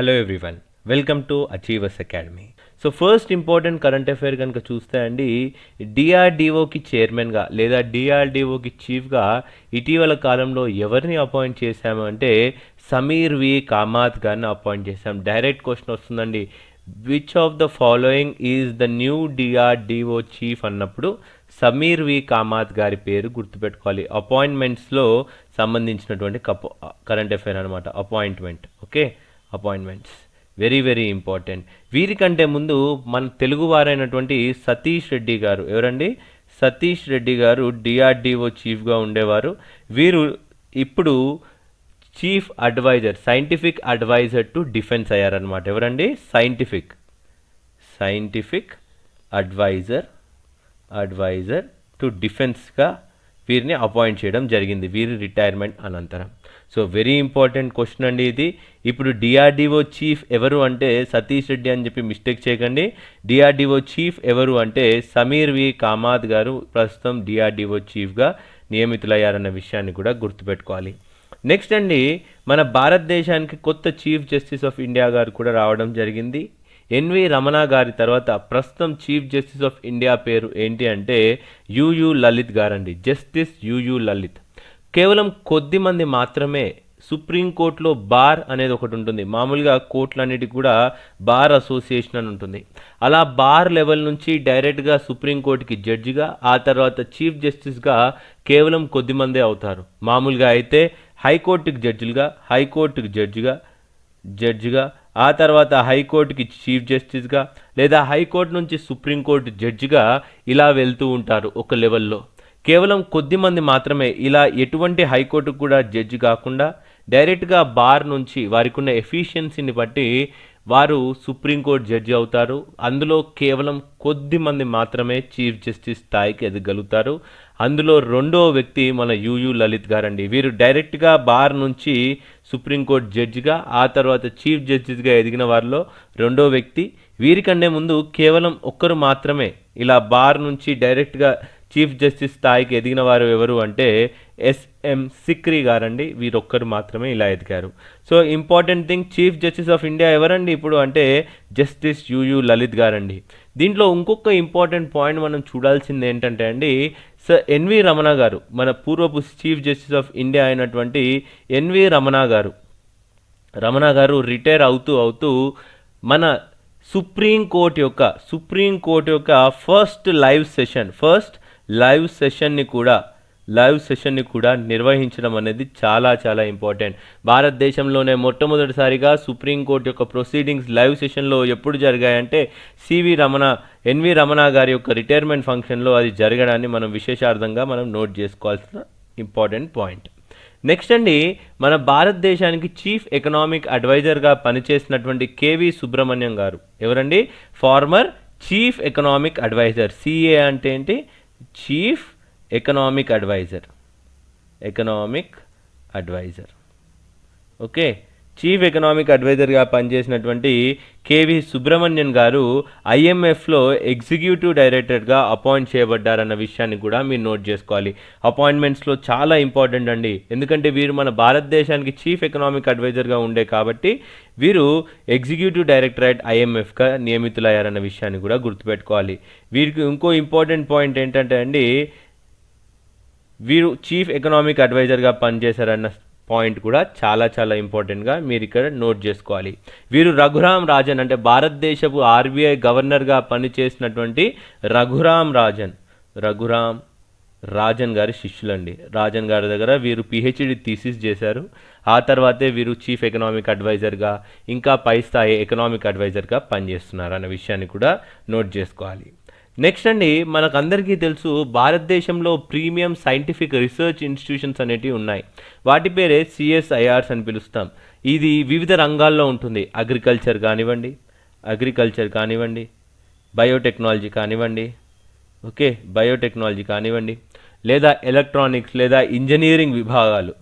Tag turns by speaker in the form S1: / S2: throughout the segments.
S1: Hello everyone welcome to achievers academy so first important current affair కనుక చూస్తే అండి డిఆర్డిఓకి చైర్మన్గా లేదా డిఆర్డిఓకి చీఫ్గా ఇటీవల కాలంలో ఎవరిని అపాయింట్ చేశాము అంటే సమీర్ వి కామాత్ గారిని అపాయింట్ చేశాం. డైరెక్ట్ క్వశ్చన్ వస్తుందండి. Which of the following is the new DRDO chief అన్నప్పుడు సమీర్ వి కామాత్ గారి పేరు గుర్తుపెట్టుకోవాలి. అపాయింట్మెంట్స్లో సంబంధించినటువంటి కప్ కరెంట్ అఫైర్ అనమాట appointment okay appointments. Very very important వీరికంటే ముందు మన తెలుగువారైనటువంటి సతీష్ రెడ్డి గారు. ఎవరండి? సతీష్ రెడ్డి గారు డిఆర్డిఓ చీఫ్గా ఉండేవారు. వీరు ఇప్పుడు chief adviser scientific adviser to defence అయ్యారనమాట ఎవరండి? Scientific scientific adviser adviser to డిఫెన్స్గా వీరిని అపాయింట్ చేయడం జరిగింది. వీరి రిటైర్మెంట్ అనంతరం. సో వెరీ ఇంపార్టెంట్ క్వశ్చన్ అండి ఇది. ఇప్పుడు డిఆర్డిఓ చీఫ్ ఎవరు అంటే సతీష్ రెడ్డి అని చెప్పి మిస్టేక్ చేయకండి. డిఆర్డిఓ చీఫ్ ఎవరు అంటే సమీర్ వి కామాత్ గారు ప్రస్తుతం డిఆర్డిఓ చీఫ్గా నియమితులయ్యారన్న విషయాన్ని కూడా గుర్తుపెట్టుకోవాలి. నెక్స్ట్ అండి మన భారతదేశానికి కొత్త చీఫ్ జస్టిస్ ఆఫ్ ఇండియా గారు కూడా రావడం జరిగింది. ఎన్వి రమణ గారి తర్వాత ప్రస్తుతం చీఫ్ జస్టిస్ ఆఫ్ ఇండియా పేరు ఏంటి అంటే యుయు లలిత్ గారండి. Justice UU Lalit. కేవలం కొద్ది మంది మాత్రమే సుప్రీంకోర్టులో బార్ అనేది ఒకటి ఉంటుంది. మామూలుగా కోర్టులన్నిటికీ కూడా బార్ అసోసియేషన్ అని ఉంటుంది. అలా బార్ లెవెల్ నుంచి డైరెక్ట్గా సుప్రీంకోర్టుకి జడ్జిగా ఆ తర్వాత చీఫ్ జస్టిస్గా కేవలం కొద్ది మందే అవుతారు. మామూలుగా అయితే హైకోర్టుకి జడ్జిలుగా హైకోర్టుకి జడ్జిగా జడ్జిగా ఆ తర్వాత హైకోర్టుకి చీఫ్ జస్టిస్గా లేదా హైకోర్టు నుంచి సుప్రీంకోర్టు జడ్జిగా ఇలా వెళ్తూ ఉంటారు ఒక లెవెల్లో. కేవలం కొద్ది మంది మాత్రమే ఇలా ఎటువంటి హైకోర్టు కూడా జడ్జి కాకుండా డైరెక్ట్గా బార్ నుంచి వారికి ఉన్న ఎఫిషియన్సీని బట్టి వారు సుప్రీంకోర్టు జడ్జి అవుతారు. అందులో కేవలం కొద్ది మంది మాత్రమే చీఫ్ జస్టిస్ స్థాయికి ఎదగలుగుతారు. అందులో రెండో వ్యక్తి మన యుయు లలిత్ గారండి. వీరు డైరెక్ట్గా బార్ నుంచి సుప్రీంకోర్టు జడ్జిగా ఆ తర్వాత చీఫ్ జస్టిస్గా ఎదిగిన వారిలో రెండో వ్యక్తి. వీరికంటే ముందు కేవలం ఒక్కరు మాత్రమే ఇలా బార్ నుంచి డైరెక్ట్గా చీఫ్ జస్టిస్ స్థాయికి ఎదిగిన వారు ఎవరు అంటే ఎస్ఎం సిక్రీ గారండి. వీరొక్కరు మాత్రమే ఇలా ఎదిగారు. So important thing chief justice of India ఎవరండి ఇప్పుడు అంటే జస్టిస్ యుయు లలిత్ గారండి. దీంట్లో ఇంకొక ఇంపార్టెంట్ పాయింట్ మనం చూడాల్సింది ఏంటంటే అండి సార్ ఎన్వి రమణ గారు మన పూర్వపు చీఫ్ జస్టిస్ ఆఫ్ ఇండియా అయినటువంటి ఎన్వి రమణ గారు. రమణ గారు రిటైర్ అవుతూ అవుతూ మన సుప్రీం కోర్ట్ యొక్క సుప్రీం కోర్ట్ యొక్క first live session first live సెషన్ని కూడా లైవ్ సెషన్ని కూడా నిర్వహించడం అనేది చాలా చాలా ఇంపార్టెంట్. భారతదేశంలోనే మొట్టమొదటిసారిగా సుప్రీంకోర్టు యొక్క ప్రొసీడింగ్స్ లైవ్ సెషన్లో ఎప్పుడు జరిగాయంటే C V Ramana N V Ramana గారి యొక్క రిటైర్మెంట్ ఫంక్షన్లో అది జరగడాన్ని మనం విశేషార్థంగా మనం నోట్ చేసుకోవాల్సిన ఇంపార్టెంట్ పాయింట్. నెక్స్ట్ అండి మన భారతదేశానికి చీఫ్ ఎకనామిక్ అడ్వైజర్గా పనిచేసినటువంటి కేవి సుబ్రహ్మణ్యం గారు. ఎవరండి? Former chief economic adviser. CA అంటే ఏంటి? Chief economic adviser economic adviser okay chief economic అడ్వైజర్గా పనిచేసినటువంటి కేవి సుబ్రహ్మణ్యన్ గారు ఐఎంఎఫ్లో ఎగ్జిక్యూటివ్ డైరెక్టర్గా అపాయింట్ చేయబడ్డారన్న విషయాన్ని కూడా మీరు నోట్ చేసుకోవాలి. అపాయింట్మెంట్స్లో చాలా ఇంపార్టెంట్ అండి. ఎందుకంటే వీరు మన భారతదేశానికి చీఫ్ ఎకనామిక్ అడ్వైజర్గా ఉండే కాబట్టి వీరు ఎగ్జిక్యూటివ్ డైరెక్టరేట్ ఐఎంఎఫ్గా నియమితులయ్యారన్న విషయాన్ని కూడా గుర్తుపెట్టుకోవాలి. వీరికి ఇంకో ఇంపార్టెంట్ పాయింట్ ఏంటంటే అండి వీరు చీఫ్ ఎకనామిక్ అడ్వైజర్గా పనిచేశారన్న పాయింట్ కూడా చాలా చాలా ఇంపార్టెంట్గా మీరు ఇక్కడ నోట్ చేసుకోవాలి. వీరు రఘురామ్ రాజన్ అంటే భారతదేశపు ఆర్బీఐ గవర్నర్గా పనిచేసినటువంటి రఘురామ్ రాజన్. రఘురామ్ రాజన్ గారి శిష్యులండి. రాజన్ గారి దగ్గర వీరు పిహెచ్డి థీసిస్ చేశారు. ఆ తర్వాతే వీరు చీఫ్ ఎకనామిక్ అడ్వైజర్గా ఇంకా పై స్థాయి ఎకనామిక్ అడ్వైజర్గా పనిచేస్తున్నారు అనే విషయాన్ని కూడా నోట్ చేసుకోవాలి. నెక్స్ట్ అండి మనకందరికీ తెలుసు భారతదేశంలో ప్రీమియం సైంటిఫిక్ రీసెర్చ్ ఇన్స్టిట్యూషన్స్ అనేటివి ఉన్నాయి. వాటి పేరే సిఎస్ఐఆర్స్ అని పిలుస్తాం. ఇది వివిధ రంగాల్లో ఉంటుంది. అగ్రికల్చర్ కానివ్వండి అగ్రికల్చర్ కానివ్వండి బయోటెక్నాలజీ కానివ్వండి ఓకే బయోటెక్నాలజీ కానివ్వండి లేదా ఎలక్ట్రానిక్స్ లేదా ఇంజనీరింగ్ విభాగాలు.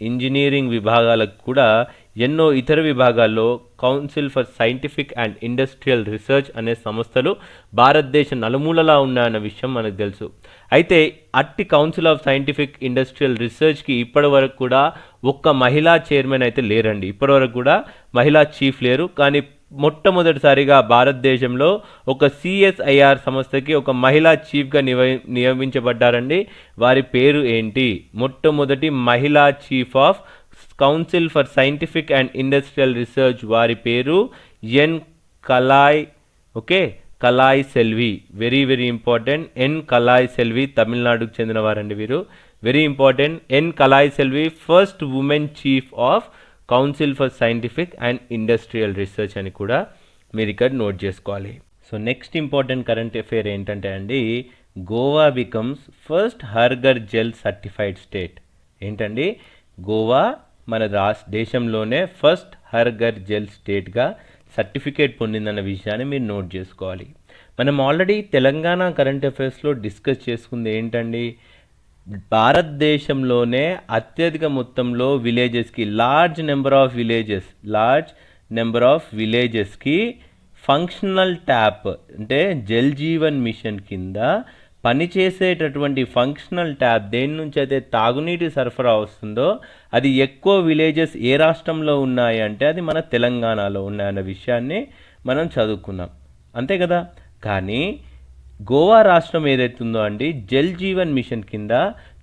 S1: ఇంజనీరింగ్ విభాగాలకు కూడా ఎన్నో ఇతర విభాగాల్లో council for scientific and industrial research అనే సంస్థలు భారతదేశ నలుమూలలా ఉన్నాయన్న విషయం మనకు తెలుసు. అయితే అట్టి కౌన్సిల్ ఆఫ్ సైంటిఫిక్ ఇండస్ట్రియల్ రీసెర్చ్కి ఇప్పటి వరకు కూడా ఒక్క మహిళా చైర్మన్ అయితే లేరండి. ఇప్పటివరకు కూడా మహిళా చీఫ్ లేరు. కానీ మొట్టమొదటిసారిగా భారతదేశంలో ఒక సిఎస్ఐఆర్ సంస్థకి ఒక మహిళా చీఫ్గా నివ నియమించబడ్డారండి. వారి పేరు ఏంటి? మొట్టమొదటి మహిళా chief of council for scientific and industrial research వారి పేరు N Kalai okay Kalai Selvi very very important N Kalai Selvi తమిళనాడుకు చెందిన వారండి వీరు. Very important N Kalai Selvi first women chief of council for scientific and industrial research అని కూడా మీరు ఇక్కడ నోట్ చేసుకోవాలి. So next important current affair ఏంటంటే అండి గోవా బికమ్స్ ఫస్ట్ హర్గర్ జెల్ సర్టిఫైడ్ స్టేట్ ఏంటండి? గోవా మన రాష్ట్ర దేశంలోనే ఫస్ట్ హర్గర్ జెల్ స్టేట్గా సర్టిఫికేట్ పొందిందన్న విషయాన్ని మీరు నోట్ చేసుకోవాలి. మనం ఆల్రెడీ తెలంగాణ కరెంట్ అఫైర్స్లో డిస్కస్ చేసుకుంది ఏంటండి? భారతదేశంలోనే అత్యధిక మొత్తంలో విలేజెస్కి large number of villages large number of విలేజెస్కి ఫంక్షనల్ ట్యాప్ అంటే జల్ జీవన్ మిషన్ కింద పనిచేసేటటువంటి ఫంక్షనల్ ట్యాప్ దేని నుంచి అయితే తాగునీటి సరఫరా వస్తుందో అది ఎక్కువ విలేజెస్ ఏ రాష్ట్రంలో ఉన్నాయి అంటే అది మన తెలంగాణలో ఉన్నాయన్న విషయాన్ని మనం చదువుకున్నాం. అంతే కదా? కానీ గోవా రాష్ట్రం ఏదైతుందో అండి జల్ జీవన్ మిషన్ కింద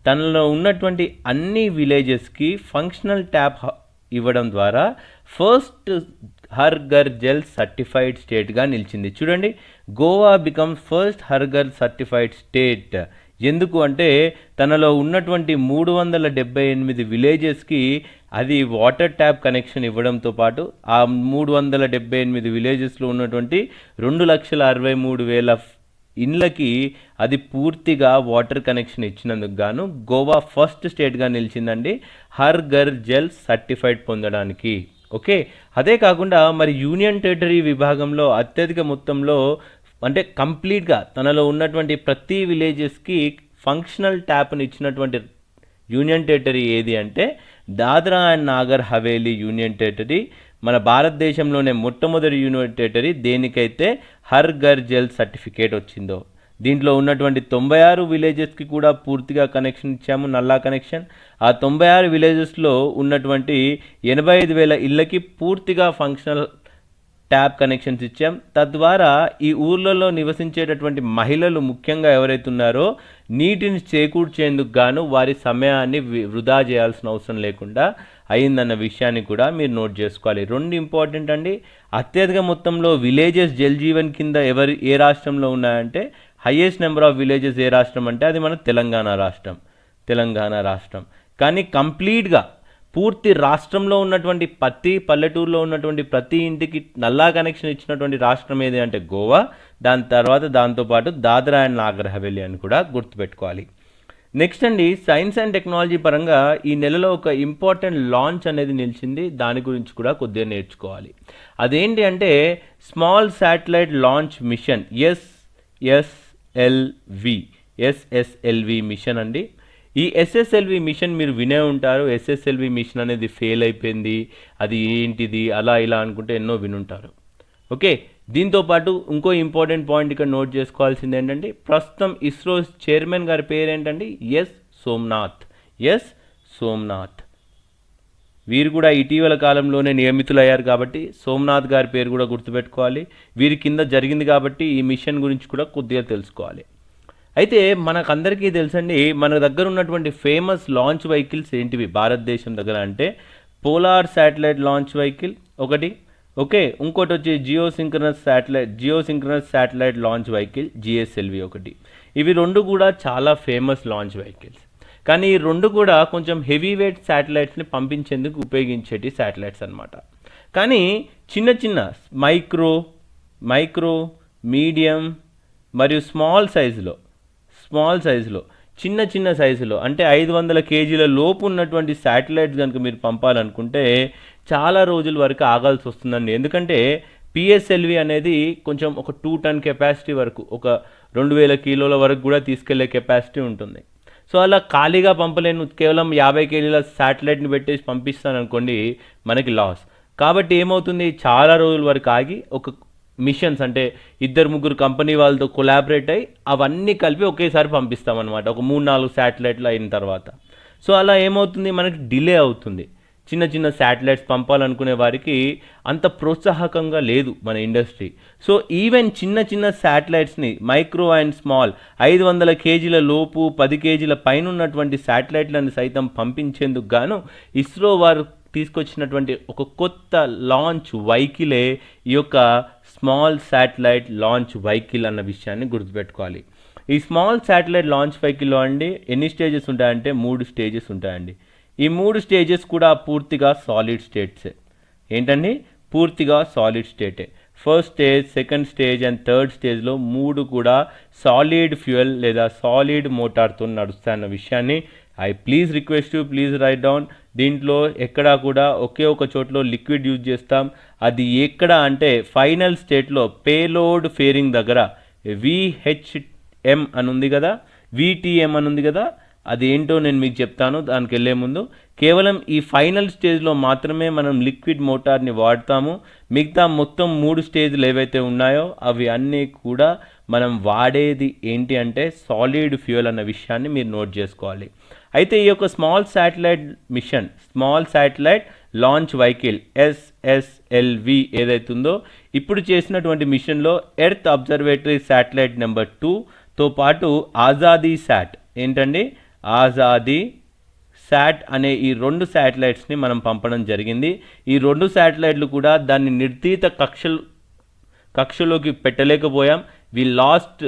S1: తనలో ఉన్నటువంటి అన్ని విలేజెస్కి ఫంక్షనల్ ట్యాప్ ఇవ్వడం ద్వారా first her Ghar Jal certified స్టేట్గా నిలిచింది. చూడండి గోవా బికమ్ ఫస్ట్ హర్ఘర్ సర్టిఫైడ్ స్టేట్ ఎందుకు అంటే తనలో ఉన్నటువంటి మూడు వందల డెబ్బై ఎనిమిది విలేజెస్కి అది వాటర్ ట్యాప్ కనెక్షన్ ఇవ్వడంతో పాటు ఆ మూడు వందల డెబ్బై ఎనిమిది విలేజెస్లో ఉన్నటువంటి రెండు లక్షల అరవై మూడు వేల ఇండ్లకి అది పూర్తిగా వాటర్ కనెక్షన్ ఇచ్చినందుకు గాను గోవా ఫస్ట్ స్టేట్గా నిలిచిందండి హర్ గర్ జల్ సర్టిఫైడ్ పొందడానికి. ఓకే. అదే కాకుండా మరి యూనియన్ టెరిటరీ విభాగంలో అత్యధిక మొత్తంలో అంటే కంప్లీట్గా తనలో ఉన్నటువంటి ప్రతి విలేజెస్కి ఫంక్షనల్ ట్యాప్ని ఇచ్చినటువంటి యూనియన్ టెరిటరీ ఏది అంటే Dadra and Nagar Haveli union territory. మన భారతదేశంలోనే మొట్టమొదటి యూనియన్ టెరిటరీ. దేనికైతే హర్ గర్ జల్ సర్టిఫికేట్ వచ్చిందో. దీంట్లో ఉన్నటువంటి తొంభై ఆరు విలేజెస్కి కూడా పూర్తిగా కనెక్షన్ ఇచ్చాము నల్లా కనెక్షన్ ఆ తొంభై ఆరు విలేజెస్లో ఉన్నటువంటి ఎనభై ఐదు వేల ఇళ్ళకి పూర్తిగా ఫంక్షనల్ ట్యాప్ కనెక్షన్స్ ఇచ్చాం. తద్వారా ఈ ఊర్లలో నివసించేటటువంటి మహిళలు ముఖ్యంగా ఎవరైతే ఉన్నారో నీటిని చేకూర్చేందుకు గాను వారి సమయాన్ని వృధా చేయాల్సిన అవసరం లేకుండా అయిందన్న విషయాన్ని కూడా మీరు నోట్ చేసుకోవాలి. రెండు ఇంపార్టెంట్ అండి. అత్యధిక మొత్తంలో విలేజెస్ జల్ జీవన్ కింద ఎవరి ఏ రాష్ట్రంలో ఉన్నాయంటే హైయెస్ట్ నెంబర్ ఆఫ్ విలేజెస్ ఏ రాష్ట్రం అంటే అది మన తెలంగాణ రాష్ట్రం. తెలంగాణ రాష్ట్రం. కానీ కంప్లీట్గా పూర్తి రాష్ట్రంలో ఉన్నటువంటి ప్రతి పల్లెటూరులో ఉన్నటువంటి ప్రతి ఇంటికి నల్లా కనెక్షన్ ఇచ్చినటువంటి రాష్ట్రం ఏది అంటే గోవా. దాని తర్వాత దాంతోపాటు దాద్రా అండ్ నాగర్ హవేలీ అని కూడా గుర్తుపెట్టుకోవాలి. నెక్స్ట్ అండి సైన్స్ అండ్ టెక్నాలజీ పరంగా ఈ నెలలో ఒక ఇంపార్టెంట్ లాంచ్ అనేది నిలిచింది. దాని గురించి కూడా కొద్దిగా నేర్చుకోవాలి. అదేంటి అంటే small satellite launch mission S S SSLV SSLV mission అండి. ఈ ఎస్ఎస్ఎల్వి మిషన్ మీరు వినే ఉంటారు. ఎస్ఎస్ఎల్వి మిషన్ అనేది ఫెయిల్ అయిపోయింది అది ఏంటిది అలా ఇలా అనుకుంటే ఎన్నో వినుంటారు. ఓకే దీంతో పాటు ఇంకో ఇంపార్టెంట్ పాయింట్ ఇక్కడ నోట్ చేసుకోవాల్సింది ఏంటంటే ప్రస్తుతం ఇస్రో చైర్మన్ గారి పేరు ఏంటండి ఎస్ సోమ్నాథ్. ఎస్ సోమ్నాథ్. వీరు కూడా ఇటీవల కాలంలోనే నియమితులయ్యారు కాబట్టి సోమనాథ్ గారి పేరు కూడా గుర్తుపెట్టుకోవాలి. వీరి కింద జరిగింది కాబట్టి ఈ మిషన్ గురించి కూడా కొద్దిగా తెలుసుకోవాలి. అయితే మనకందరికీ తెలుసండి మన దగ్గర ఉన్నటువంటి ఫేమస్ లాంచ్ వెహికల్స్ ఏంటివి భారతదేశం దగ్గర అంటే పోలార్ శాటిలైట్ లాంచ్ వెహికల్ ఒకటి ఓకే ఇంకోటి వచ్చి geosynchronous satellite geosynchronous satellite launch vehicle GSLV ఒకటి. ఇవి రెండు కూడా చాలా ఫేమస్ లాంచ్ వెహికల్స్. కానీ ఈ రెండు కూడా కొంచెం హెవీ వెయిట్ శాటిలైట్స్ని పంపించేందుకు ఉపయోగించేటి శాటిలైట్స్ అన్నమాట. కానీ చిన్న చిన్న మైక్రో మైక్రో మీడియం మరియు స్మాల్ సైజులో స్మాల్ సైజులో చిన్న చిన్న సైజులో అంటే ఐదు వందల కేజీల లోపు ఉన్నటువంటి శాటిలైట్స్ కనుక మీరు పంపాలనుకుంటే చాలా రోజుల వరకు ఆగాల్సి వస్తుందండి. ఎందుకంటే పిఎస్ఎల్వి అనేది కొంచెం ఒక టూ టన్ కెపాసిటీ వరకు ఒక రెండు వేల కిలోల వరకు కూడా తీసుకెళ్ళే కెపాసిటీ ఉంటుంది. సో అలా ఖాళీగా పంపలేను కేవలం యాభై కేజీల శాటిలైట్ని పెట్టేసి పంపిస్తాను అనుకోండి మనకి లాస్. కాబట్టి ఏమవుతుంది? చాలా రోజుల వరకు ఆగి ఒక మిషన్స్ అంటే ఇద్దరు ముగ్గురు కంపెనీ వాళ్ళతో కొలాబరేట్ అయ్యి అవన్నీ కలిపి ఒకేసారి పంపిస్తామన్నమాట. ఒక మూడు నాలుగు శాటిలైట్లు అయిన తర్వాత. సో అలా ఏమవుతుంది? మనకి డిలే అవుతుంది. చిన్న చిన్న శాటిలైట్స్ పంపాలనుకునే వారికి అంత ప్రోత్సాహకంగా లేదు మన ఇండస్ట్రీ సో ఈవెన్ చిన్న చిన్న శాటిలైట్స్ని మైక్రో అండ్ స్మాల్ ఐదు వందల కేజీల లోపు పది కేజీల పైన ఉన్నటువంటి శాటిలైట్లను సైతం పంపించేందుకు గాను ఇస్రో వారు తీసుకొచ్చినటువంటి ఒక కొత్త లాంచ్ వైకిలే ఈ యొక్క స్మాల్ శాటిలైట్ లాంచ్ వైకిల్ అన్న విషయాన్ని గుర్తుపెట్టుకోవాలి. ఈ స్మాల్ శాటిలైట్ లాంచ్ వైకిల్లో అండి ఎన్ని స్టేజెస్ ఉంటాయంటే మూడు స్టేజెస్ ఉంటాయండి. ఈ మూడు స్టేజెస్ కూడా పూర్తిగా సాలిడ్ స్టేట్సే. ఏంటండి? పూర్తిగా solid స్టేటే. First stage second stage and third స్టేజ్లో మూడు కూడా సాలిడ్ ఫ్యూయల్ లేదా సాలిడ్ మోటార్తో నడుస్తాయన్న విషయాన్ని I please request you please write down. దీంట్లో ఎక్కడా కూడా ఒకే ఒక చోట్లో లిక్విడ్ యూజ్ చేస్తాం. అది ఎక్కడ అంటే ఫైనల్ స్టేట్లో పేలోడ్ ఫేరింగ్ దగ్గర. విహెచ్ఎం అని ఉంది కదా? విటిఎం అని ఉంది కదా? అది ఏంటో నేను మీకు చెప్తాను దానికి వెళ్ళే ముందు. కేవలం ఈ ఫైనల్ స్టేజ్లో మాత్రమే మనం లిక్విడ్ మోటార్ని వాడతాము. మిగతా మొత్తం మూడు స్టేజ్లు ఏవైతే ఉన్నాయో అవి అన్నీ కూడా మనం వాడేది ఏంటి అంటే సాలిడ్ ఫ్యూయల్ అన్న విషయాన్ని మీరు నోట్ చేసుకోవాలి. అయితే ఈ యొక్క small satellite mission small satellite launch vehicle SSLV ఏదైతుందో ఇప్పుడు చేసినటువంటి మిషన్లో ఎర్త్ అబ్జర్వేటరీ శాటిలైట్ నెంబర్ టూతో పాటు ఆజాదీ శాట్ ఏంటండి? ఆజాదీ శాట్ అనే ఈ రెండు శాటిలైట్స్ని మనం పంపడం జరిగింది. ఈ రెండు శాటిలైట్లు కూడా దాన్ని నిర్దీత కక్షలు కక్షలోకి పెట్టలేకపోయాం. We lost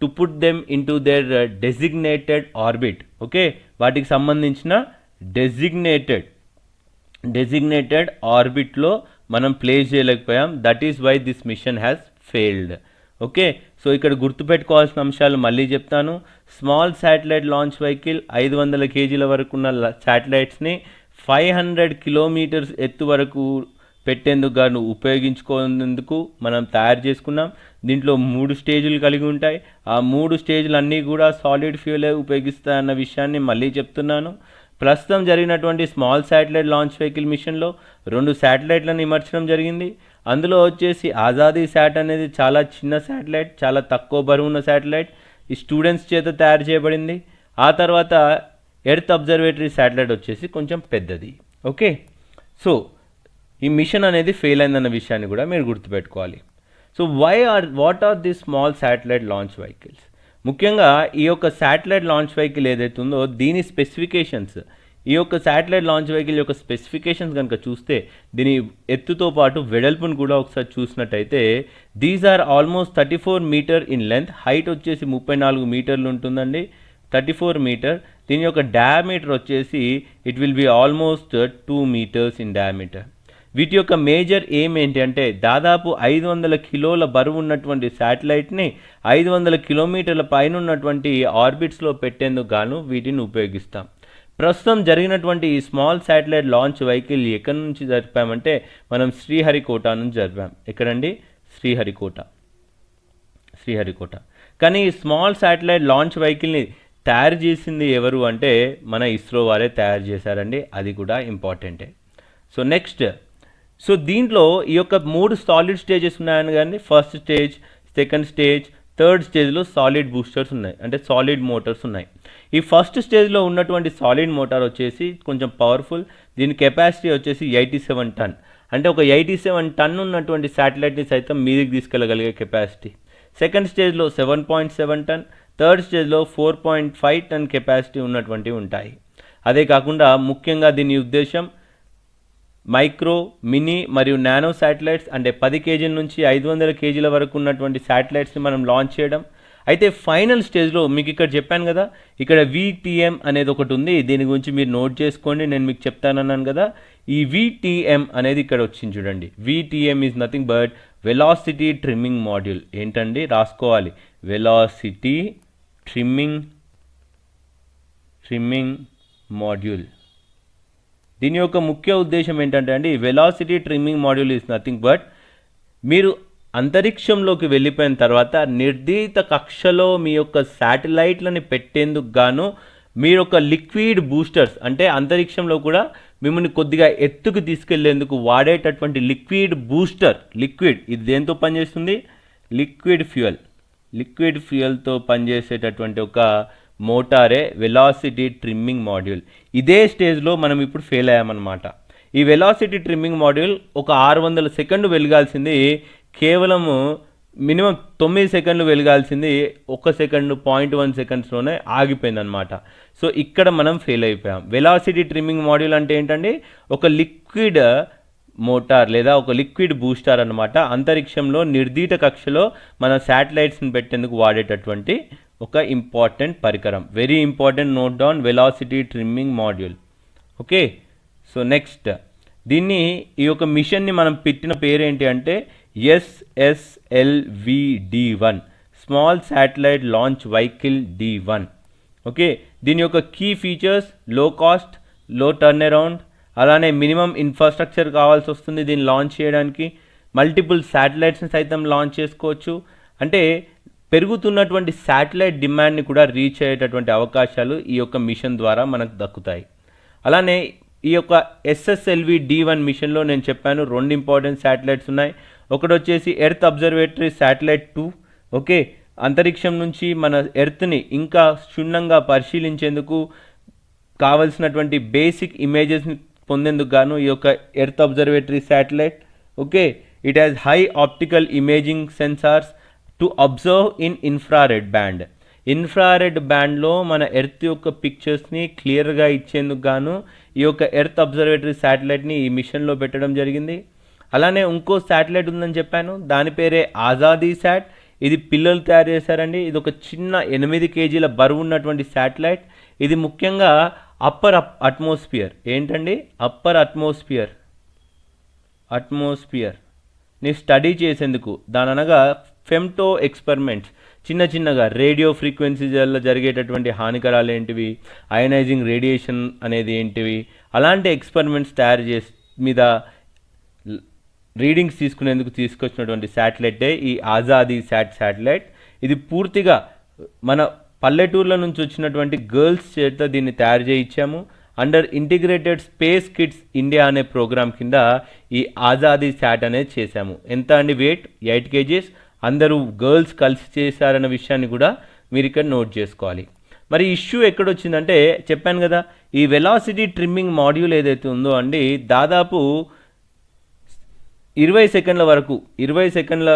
S1: to put them into their designated orbit okay వాటికి సంబంధించిన డెసిగ్నేటెడ్ డెసిగ్నేటెడ్ ఆర్బిట్లో మనం ప్లేస్ చేయలేకపోయాం. That is why this mission has failed okay so ఇక్కడ గుర్తుపెట్టుకోవాల్సిన అంశాలు మళ్ళీ చెప్తాను. స్మాల్ శాటిలైట్ లాంచ్ వెహికల్ ఐదు వందల కేజీల వరకు ఉన్న శాటిలైట్స్ని ఫైవ్ హండ్రెడ్ కిలోమీటర్స్ ఎత్తు వరకు పెట్టేందుకు గాను ఉపయోగించుకునేందుకు మనం తయారు చేసుకున్నాం. దీంట్లో మూడు స్టేజులు కలిగి ఉంటాయి. ఆ మూడు స్టేజ్లు అన్నీ కూడా సాలిడ్ ఫ్యూలే ఉపయోగిస్తాయన్న విషయాన్ని మళ్ళీ చెప్తున్నాను. ప్రస్తుతం జరిగినటువంటి స్మాల్ శాటిలైట్ లాంచ్ వెహికల్ మిషన్లో రెండు శాటిలైట్లను ఇమర్చడం జరిగింది. అందులో వచ్చేసి ఆజాదీ శాట్ అనేది చాలా చిన్న శాటిలైట్ చాలా తక్కువ బరువున్న శాటిలైట్ ఈ స్టూడెంట్స్ చేత తయారు చేయబడింది. ఆ తర్వాత ఎర్త్ అబ్జర్వేటరీ శాటిలైట్ వచ్చేసి కొంచెం పెద్దది. ఓకే? సో ఈ మిషన్ అనేది ఫెయిల్ అయిందన్న విషయాన్ని కూడా మీరు గుర్తుపెట్టుకోవాలి. So why are what are the small satellite launch vehicles ముఖ్యంగా ఈ యొక్క శాటిలైట్ లాంచ్ వెహికల్ ఏదైతే ఉందో దీని స్పెసిఫికేషన్స్ ఈ యొక్క శాటిలైట్ లాంచ్ వెహికల్ యొక్క స్పెసిఫికేషన్స్ కనుక చూస్తే దీని ఎత్తుతో పాటు వెడల్పును కూడా ఒకసారి చూసినట్టయితే these are almost thirty four metre in length height వచ్చేసి ముప్పై నాలుగు మీటర్లు ఉంటుందండి. థర్టీ ఫోర్ మీటర్ దీని యొక్క డయామీటర్ వచ్చేసి it will be almost two metres in diameter వీటి యొక్క మేజర్ ఏం ఏంటంటే దాదాపు ఐదు వందల కిలోల బరువు ఉన్నటువంటి శాటిలైట్ని ఐదు వందల కిలోమీటర్ల పైన ఉన్నటువంటి ఆర్బిట్స్లో పెట్టేందుకు గాను వీటిని ఉపయోగిస్తాం. ప్రస్తుతం జరిగినటువంటి ఈ స్మాల్ శాటిలైట్ లాంచ్ వెహికల్ ఎక్కడి నుంచి జరిపామంటే మనం శ్రీహరికోట నుంచి జరిపాం. ఎక్కడండి? శ్రీహరికోట. శ్రీహరికోట. కానీ ఈ స్మాల్ శాటిలైట్ లాంచ్ వెహికల్ని తయారు చేసింది ఎవరు అంటే మన ఇస్రో వారే తయారు చేశారండి. అది కూడా ఇంపార్టెంటే. సో నెక్స్ట్ సో దీంట్లో ఈ యొక్క మూడు సాలిడ్ స్టేజెస్ ఉన్నాయని కానీ first stage second stage third స్టేజ్లో సాలిడ్ బూస్టర్స్ ఉన్నాయి. అంటే సాలిడ్ మోటార్స్ ఉన్నాయి. ఈ ఫస్ట్ స్టేజ్లో ఉన్నటువంటి సాలిడ్ మోటార్ వచ్చేసి కొంచెం పవర్ఫుల్. దీని కెపాసిటీ వచ్చేసి ఎయిటీ సెవెన్ టన్. అంటే ఒక ఎయిటీ సెవెన్ టన్ ఉన్నటువంటి శాటిలైట్ని సైతం మీదికి తీసుకెళ్ళగలిగే కెపాసిటీ. సెకండ్ స్టేజ్లో seven point seven ton. Third స్టేజ్లో four point five ton capacity ఉన్నటువంటివి ఉంటాయి. అదే కాకుండా ముఖ్యంగా దీని ఉద్దేశం మైక్రో మినీ మరియు నానో శాటిలైట్స్ అంటే పది కేజీల నుంచి ఐదు వందల కేజీల వరకు ఉన్నటువంటి శాటిలైట్స్ని మనం లాంచ్ చేయడం. అయితే ఫైనల్ స్టేజ్లో మీకు ఇక్కడ చెప్పాను కదా ఇక్కడ విటిఎం అనేది ఒకటి ఉంది. దీని గురించి మీరు నోట్ చేసుకోండి నేను మీకు చెప్తానన్నాను కదా. ఈ విటిఎం అనేది ఇక్కడ వచ్చింది చూడండి. VTM is nothing but velocity trimming module ఏంటండి? రాసుకోవాలి. వెలాసిటీ ట్రిమ్మింగ్ ట్రిమ్మింగ్ మాడ్యూల్ దీని యొక్క ముఖ్య ఉద్దేశం ఏంటంటే అండి velocity trimming module is nothing but మీరు అంతరిక్షంలోకి వెళ్ళిపోయిన తర్వాత నిర్దీత కక్షలో మీ యొక్క శాటిలైట్లని పెట్టేందుకు గాను మీరు ఒక లిక్విడ్ బూస్టర్స్ అంటే అంతరిక్షంలో కూడా మిమ్మల్ని కొద్దిగా ఎత్తుకు తీసుకెళ్ళేందుకు వాడేటటువంటి లిక్విడ్ బూస్టర్ లిక్విడ్ ఇది దేంతో పనిచేస్తుంది? Liquid fuel. లిక్విడ్ ఫ్యూయల్తో పనిచేసేటటువంటి ఒక మోటారే వెలాసిటీ ట్రిమ్మింగ్ మాడ్యూల్. ఇదే స్టేజ్లో మనం ఇప్పుడు ఫెయిల్ అయ్యామన్నమాట. ఈ వెలాసిటీ ట్రిమ్మింగ్ మాడ్యూల్ ఒక ఆరు వందల సెకండ్ వెలగాల్సింది కేవలము మినిమం తొమ్మిది సెకండ్లు వెలగాల్సింది ఒక సెకండ్ పాయింట్ వన్ సెకండ్స్లోనే ఆగిపోయింది అనమాట సో ఇక్కడ మనం ఫెయిల్ అయిపోయాం. వెలాసిటీ ట్రిమ్మింగ్ మాడ్యూల్ అంటే ఏంటండి? ఒక లిక్విడ్ మోటార్ లేదా ఒక లిక్విడ్ బూస్టర్ అన్నమాట. అంతరిక్షంలో నిర్దీత కక్షలో మన శాటిలైట్స్ని పెట్టేందుకు వాడేటటువంటి ఒక ఇంపార్టెంట్ పరికరం. Very important note down velocity trimming module. Okay? So next. దీన్ని ఈ యొక్క మిషన్ని మనం పెట్టిన పేరు ఏంటి అంటే SSLVD one small satellite launch vehicle D one okay దీని యొక్క కీ ఫీచర్స్లో కాస్ట్లో టర్న్ అరౌండ్ అలానే మినిమం ఇన్ఫ్రాస్ట్రక్చర్ కావాల్సి వస్తుంది దీన్ని లాంచ్ చేయడానికి. మల్టిపుల్ శాటిలైట్స్ని సైతం లాంచ్ చేసుకోవచ్చు. అంటే పెరుగుతున్నటువంటి శాటిలైట్ డిమాండ్ని కూడా రీచ్ అయ్యేటటువంటి అవకాశాలు ఈ యొక్క మిషన్ ద్వారా మనకు దక్కుతాయి. అలానే ఈ యొక్క ఎస్ఎస్ఎల్వి డి వన్ మిషన్లో నేను చెప్పాను రెండు ఇంపార్టెంట్ శాటిలైట్స్ ఉన్నాయి. ఒకటి వచ్చేసి earth observatory satellite two okay అంతరిక్షం నుంచి మన ఎర్త్ని ఇంకా క్షుణ్ణంగా పరిశీలించేందుకు కావలసినటువంటి బేసిక్ ఇమేజెస్ని పొందేందుకు గాను ఈ యొక్క earth observatory satellite okay it has high optical imaging sensors to observe in infrared band infrared బ్యాండ్లో మన ఎర్త్ యొక్క పిక్చర్స్ని క్లియర్గా ఇచ్చేందుకు గాను ఈ యొక్క ఎర్త్ అబ్జర్వేటరీ శాటిలైట్ని ఈ మిషన్లో పెట్టడం జరిగింది. అలానే ఇంకో శాటిలైట్ ఉందని చెప్పాను. దాని పేరే ఆజాదీ శాట్. ఇది పిల్లలు తయారు చేశారండి. ఇది ఒక చిన్న ఎనిమిది కేజీల బరువు ఉన్నటువంటి శాటిలైట్. ఇది ముఖ్యంగా అప్పర్ అట్మాస్ఫియర్. ఏంటండి? Upper atmosphere. అట్మాస్ఫియర్. ని స్టడీ చేసేందుకు. దాని అనగా ఫెమ్టో ఎక్స్పెరిమెంట్స్. చిన్న చిన్నగా రేడియో ఫ్రీక్వెన్సీలలో జరిగేటటువంటి హానికరాలు ఏంటివి? అయనైజింగ్ రేడియేషన్ అనేది ఏంటివి? అలాంటి ఎక్స్పెరిమెంట్స్ తయారు చేసి మీద రీడింగ్స్ తీసుకునేందుకు తీసుకొచ్చినటువంటి శాటిలైటే ఈ ఆజాదీ శాట్ శాటిలైట్. ఇది పూర్తిగా మన పల్లెటూర్ల నుంచి వచ్చినటువంటి గర్ల్స్ చేత దీన్ని తయారు చేయించాము. Under integrated space kids India అనే ప్రోగ్రామ్ కింద ఈ ఆజాదీ శాట్ అనేది చేశాము. ఎంత అండి వెయిట్? Eight kgs. అందరూ గర్ల్స్ కలిసి చేశారన్న విషయాన్ని కూడా మీరు ఇక్కడ నోట్ చేసుకోవాలి. మరి ఇష్యూ ఎక్కడొచ్చిందంటే చెప్పాను కదా ఈ వెలాసిటీ ట్రిమ్మింగ్ మాడ్యూల్ ఏదైతే ఉందో అండి దాదాపు ఇరవై సెకండ్ల వరకు ఇరవై సెకండ్ల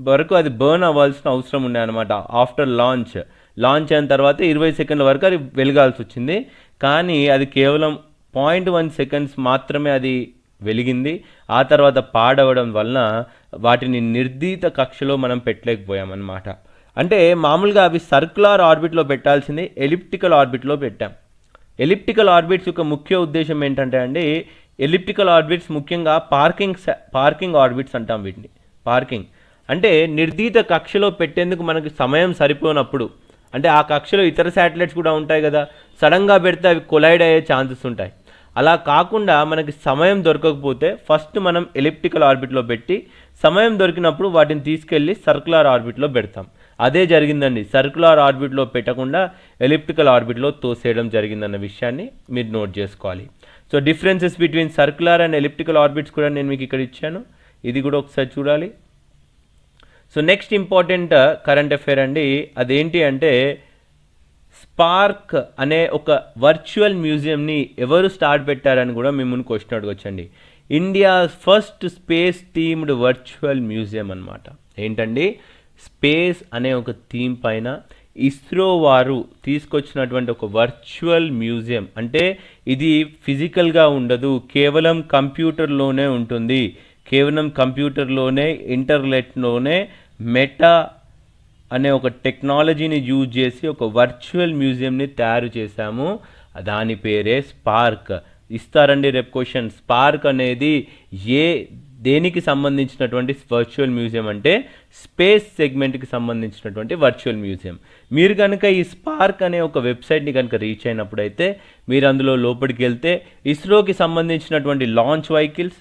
S1: వరకు అది బర్న్ అవ్వాల్సిన అవసరం ఉండే అనమాట ఆఫ్టర్ లాంచ్ లాంచ్ అయిన తర్వాత ఇరవై సెకండ్ల వరకు అది వెలగాల్సి వచ్చింది. కానీ అది కేవలం పాయింట్ వన్ సెకండ్స్ మాత్రమే అది వెలిగింది. ఆ తర్వాత పాడవడం వలన వాటిని నిర్దీత కక్షలో మనం పెట్టలేకపోయామన్నమాట. అంటే మామూలుగా అవి సర్క్యులర్ ఆర్బిట్లో పెట్టాల్సింది ఎలిప్టికల్ ఆర్బిట్లో పెట్టాం. ఎలిప్టికల్ ఆర్బిట్స్ యొక్క ముఖ్య ఉద్దేశం ఏంటంటే అండి ఎలిప్టికల్ ఆర్బిట్స్ ముఖ్యంగా పార్కింగ్ పార్కింగ్ ఆర్బిట్స్ అంటాం వీటిని. పార్కింగ్. అంటే నిర్దీత కక్షలో పెట్టేందుకు మనకి సమయం సరిపోనప్పుడు. అంటే ఆ కక్షలో ఇతర శాటిలైట్స్ కూడా ఉంటాయి కదా సడన్గా పెడితే అవి కొలైడ్ అయ్యే ఛాన్సెస్ ఉంటాయి. అలా కాకుండా మనకి సమయం దొరకకపోతే ఫస్ట్ మనం ఎలిప్టికల్ ఆర్బిట్లో పెట్టి సమయం దొరికినప్పుడు వాటిని తీసుకెళ్ళి సర్కులర్ ఆర్బిట్లో పెడతాం. అదే జరిగిందండి. సర్కులర్ ఆర్బిట్లో పెట్టకుండా ఎలిప్టికల్ ఆర్బిట్లో తోసేయడం జరిగిందన్న విషయాన్ని మీరు నోట్ చేసుకోవాలి. So differences between circular and elliptical orbits కూడా నేను మీకు ఇక్కడ ఇచ్చాను. ఇది కూడా ఒకసారి చూడాలి. So next important current affair అండి. అదేంటి అంటే స్పార్క్ అనే ఒక వర్చువల్ మ్యూజియంని ఎవరు స్టార్ట్ పెట్టారని కూడా మిమ్మల్ని question అడగొచ్చండి. India first space themed virtual museum అనమాట ఏంటండి? స్పేస్ అనే ఒక థీమ్ పైన ఇస్రో వారు తీసుకొచ్చినటువంటి ఒక వర్చువల్ మ్యూజియం. అంటే ఇది ఫిజికల్గా ఉండదు కేవలం కంప్యూటర్లోనే ఉంటుంది. కేవలం కంప్యూటర్లోనే ఇంటర్నెట్లోనే మెటా అనే ఒక టెక్నాలజీని యూజ్ చేసి ఒక వర్చువల్ మ్యూజియంని తయారు చేశాము. దాని పేరే స్పార్క్. ఇస్తారండి రేపు క్వశ్చన్. స్పార్క్ అనేది ఏ దేనికి సంబంధించినటువంటి వర్చువల్ మ్యూజియం అంటే స్పేస్ సెగ్మెంట్కి సంబంధించినటువంటి వర్చువల్ మ్యూజియం మీరు కనుక ఈ స్పార్క్ అనే ఒక వెబ్సైట్ని కనుక రీచ్ అయినప్పుడైతే మీరు అందులో లోపలికి వెళ్తే ఇస్రోకి సంబంధించినటువంటి లాంచ్ వెహికల్స్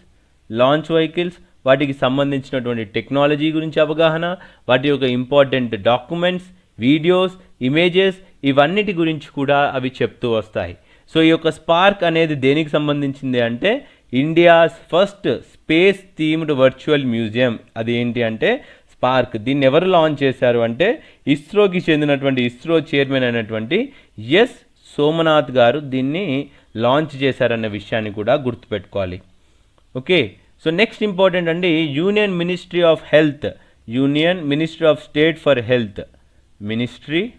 S1: లాంచ్ వెహికల్స్ వాటికి సంబంధించినటువంటి టెక్నాలజీ గురించి అవగాహన వాటి యొక్క ఇంపార్టెంట్ డాక్యుమెంట్స్ వీడియోస్ ఇమేజెస్ ఇవన్నిటి గురించి కూడా అవి చెప్తూ వస్తాయి. సో ఈ యొక్క స్పార్క్ అనేది దేనికి సంబంధించింది అంటే India's first space themed virtual museum అది ఏంటి అంటే స్పార్క్ దీన్ని ఎవరు లాంచ్ చేశారు అంటే ఇస్రోకి చెందినటువంటి ఇస్రో చైర్మన్ అయినటువంటి ఎస్. సోమనాథ్ గారు దీన్ని లాంచ్ చేశారన్న విషయాన్ని కూడా గుర్తుపెట్టుకోవాలి. ఓకే? సో నెక్స్ట్ ఇంపార్టెంట్ అండి union ministry of health union ministry of state for health ministry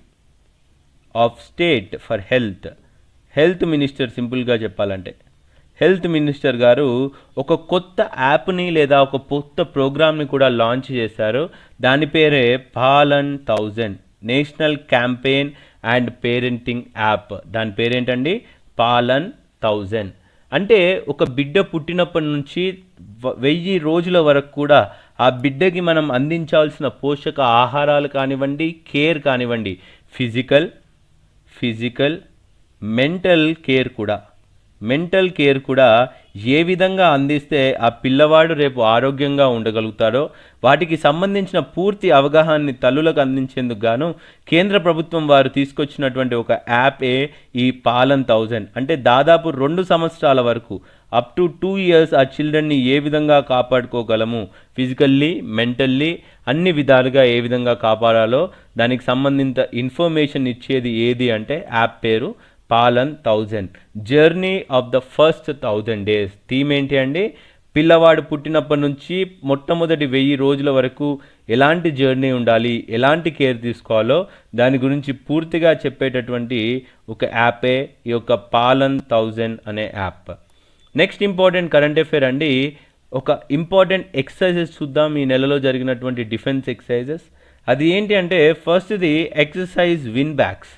S1: of state for health health minister సింపుల్గా చెప్పాలంటే. హెల్త్ మినిస్టర్ గారు ఒక కొత్త యాప్ని లేదా ఒక కొత్త ప్రోగ్రామ్ని కూడా లాంచ్ చేశారు. దాని పేరే Palan thousand national campaign and parenting app. దాని పేరేంటండి? పాలన్ థౌజండ్. అంటే ఒక బిడ్డ పుట్టినప్పటి నుంచి వెయ్యి రోజుల వరకు కూడా ఆ బిడ్డకి మనం అందించాల్సిన పోషక ఆహారాలు కానివ్వండి కేర్ కానివ్వండి ఫిజికల్ ఫిజికల్ మెంటల్ కేర్ కూడా. మెంటల్ కేర్ కూడా ఏ విధంగా అందిస్తే ఆ పిల్లవాడు రేపు ఆరోగ్యంగా ఉండగలుగుతాడో వాటికి సంబంధించిన పూర్తి అవగాహనని తల్లులకు అందించేందుకు గాను కేంద్ర ప్రభుత్వం వారు తీసుకొచ్చినటువంటి ఒక యాపే ఈ పాలన్ థౌజండ్. అంటే దాదాపు రెండు సంవత్సరాల వరకు అప్ టు టూ ఇయర్స్ ఆ చిల్డ్రన్ని ఏ విధంగా కాపాడుకోగలము? ఫిజికల్లీ మెంటల్లీ అన్ని విధాలుగా ఏ విధంగా కాపాడాలో దానికి సంబంధిత ఇన్ఫర్మేషన్ ఇచ్చేది ఏది అంటే యాప్ పేరు. Palan thousand. Journey of the first thousand days. Theme ఏంటి అండి? పిల్లవాడు పుట్టినప్పటి నుంచి మొట్టమొదటి వెయ్యి రోజుల వరకు ఎలాంటి జర్నీ ఉండాలి? ఎలాంటి కేర్ తీసుకోవాలో? దాని గురించి పూర్తిగా చెప్పేటటువంటి ఒక యాపే ఈ యొక్క పాలన్ థౌజండ్ అనే app. Next important current affair అండి. ఒక ఇంపార్టెంట్ ఎక్సర్సైజెస్ చూద్దాం. ఈ నెలలో జరిగినటువంటి డిఫెన్స్ ఎక్సర్సైజెస్. అది ఏంటి అంటే ఫస్ట్ది exercise VINBAX.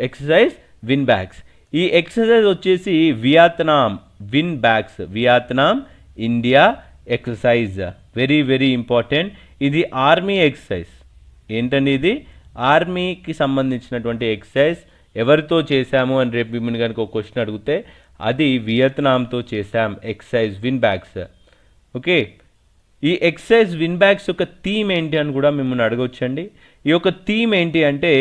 S1: Exercise VINBAX ఈ ఎక్సర్సైజ్ వచ్చేసి Vietnam VINBAX Vietnam India exercise very very important ఇది ఆర్మీ ఎక్సర్సైజ్ ఏంటండి ఇది? ఆర్మీకి సంబంధించినటువంటి ఎక్సర్సైజ్ ఎవరితో చేశాము అని రేపు మిమ్మల్ని కనుక ఒక క్వశ్చన్ అడిగితే అది వియత్నాంతో చేశాం ఎక్సర్సైజ్ విన్ బ్యాగ్స్ ఓకే ఈ ఎక్సర్సైజ్ విన్ బ్యాగ్స్ యొక్క థీమ్ ఏంటి అని కూడా మిమ్మల్ని అడగవచ్చండి ఈ యొక్క థీమ్ ఏంటి అంటే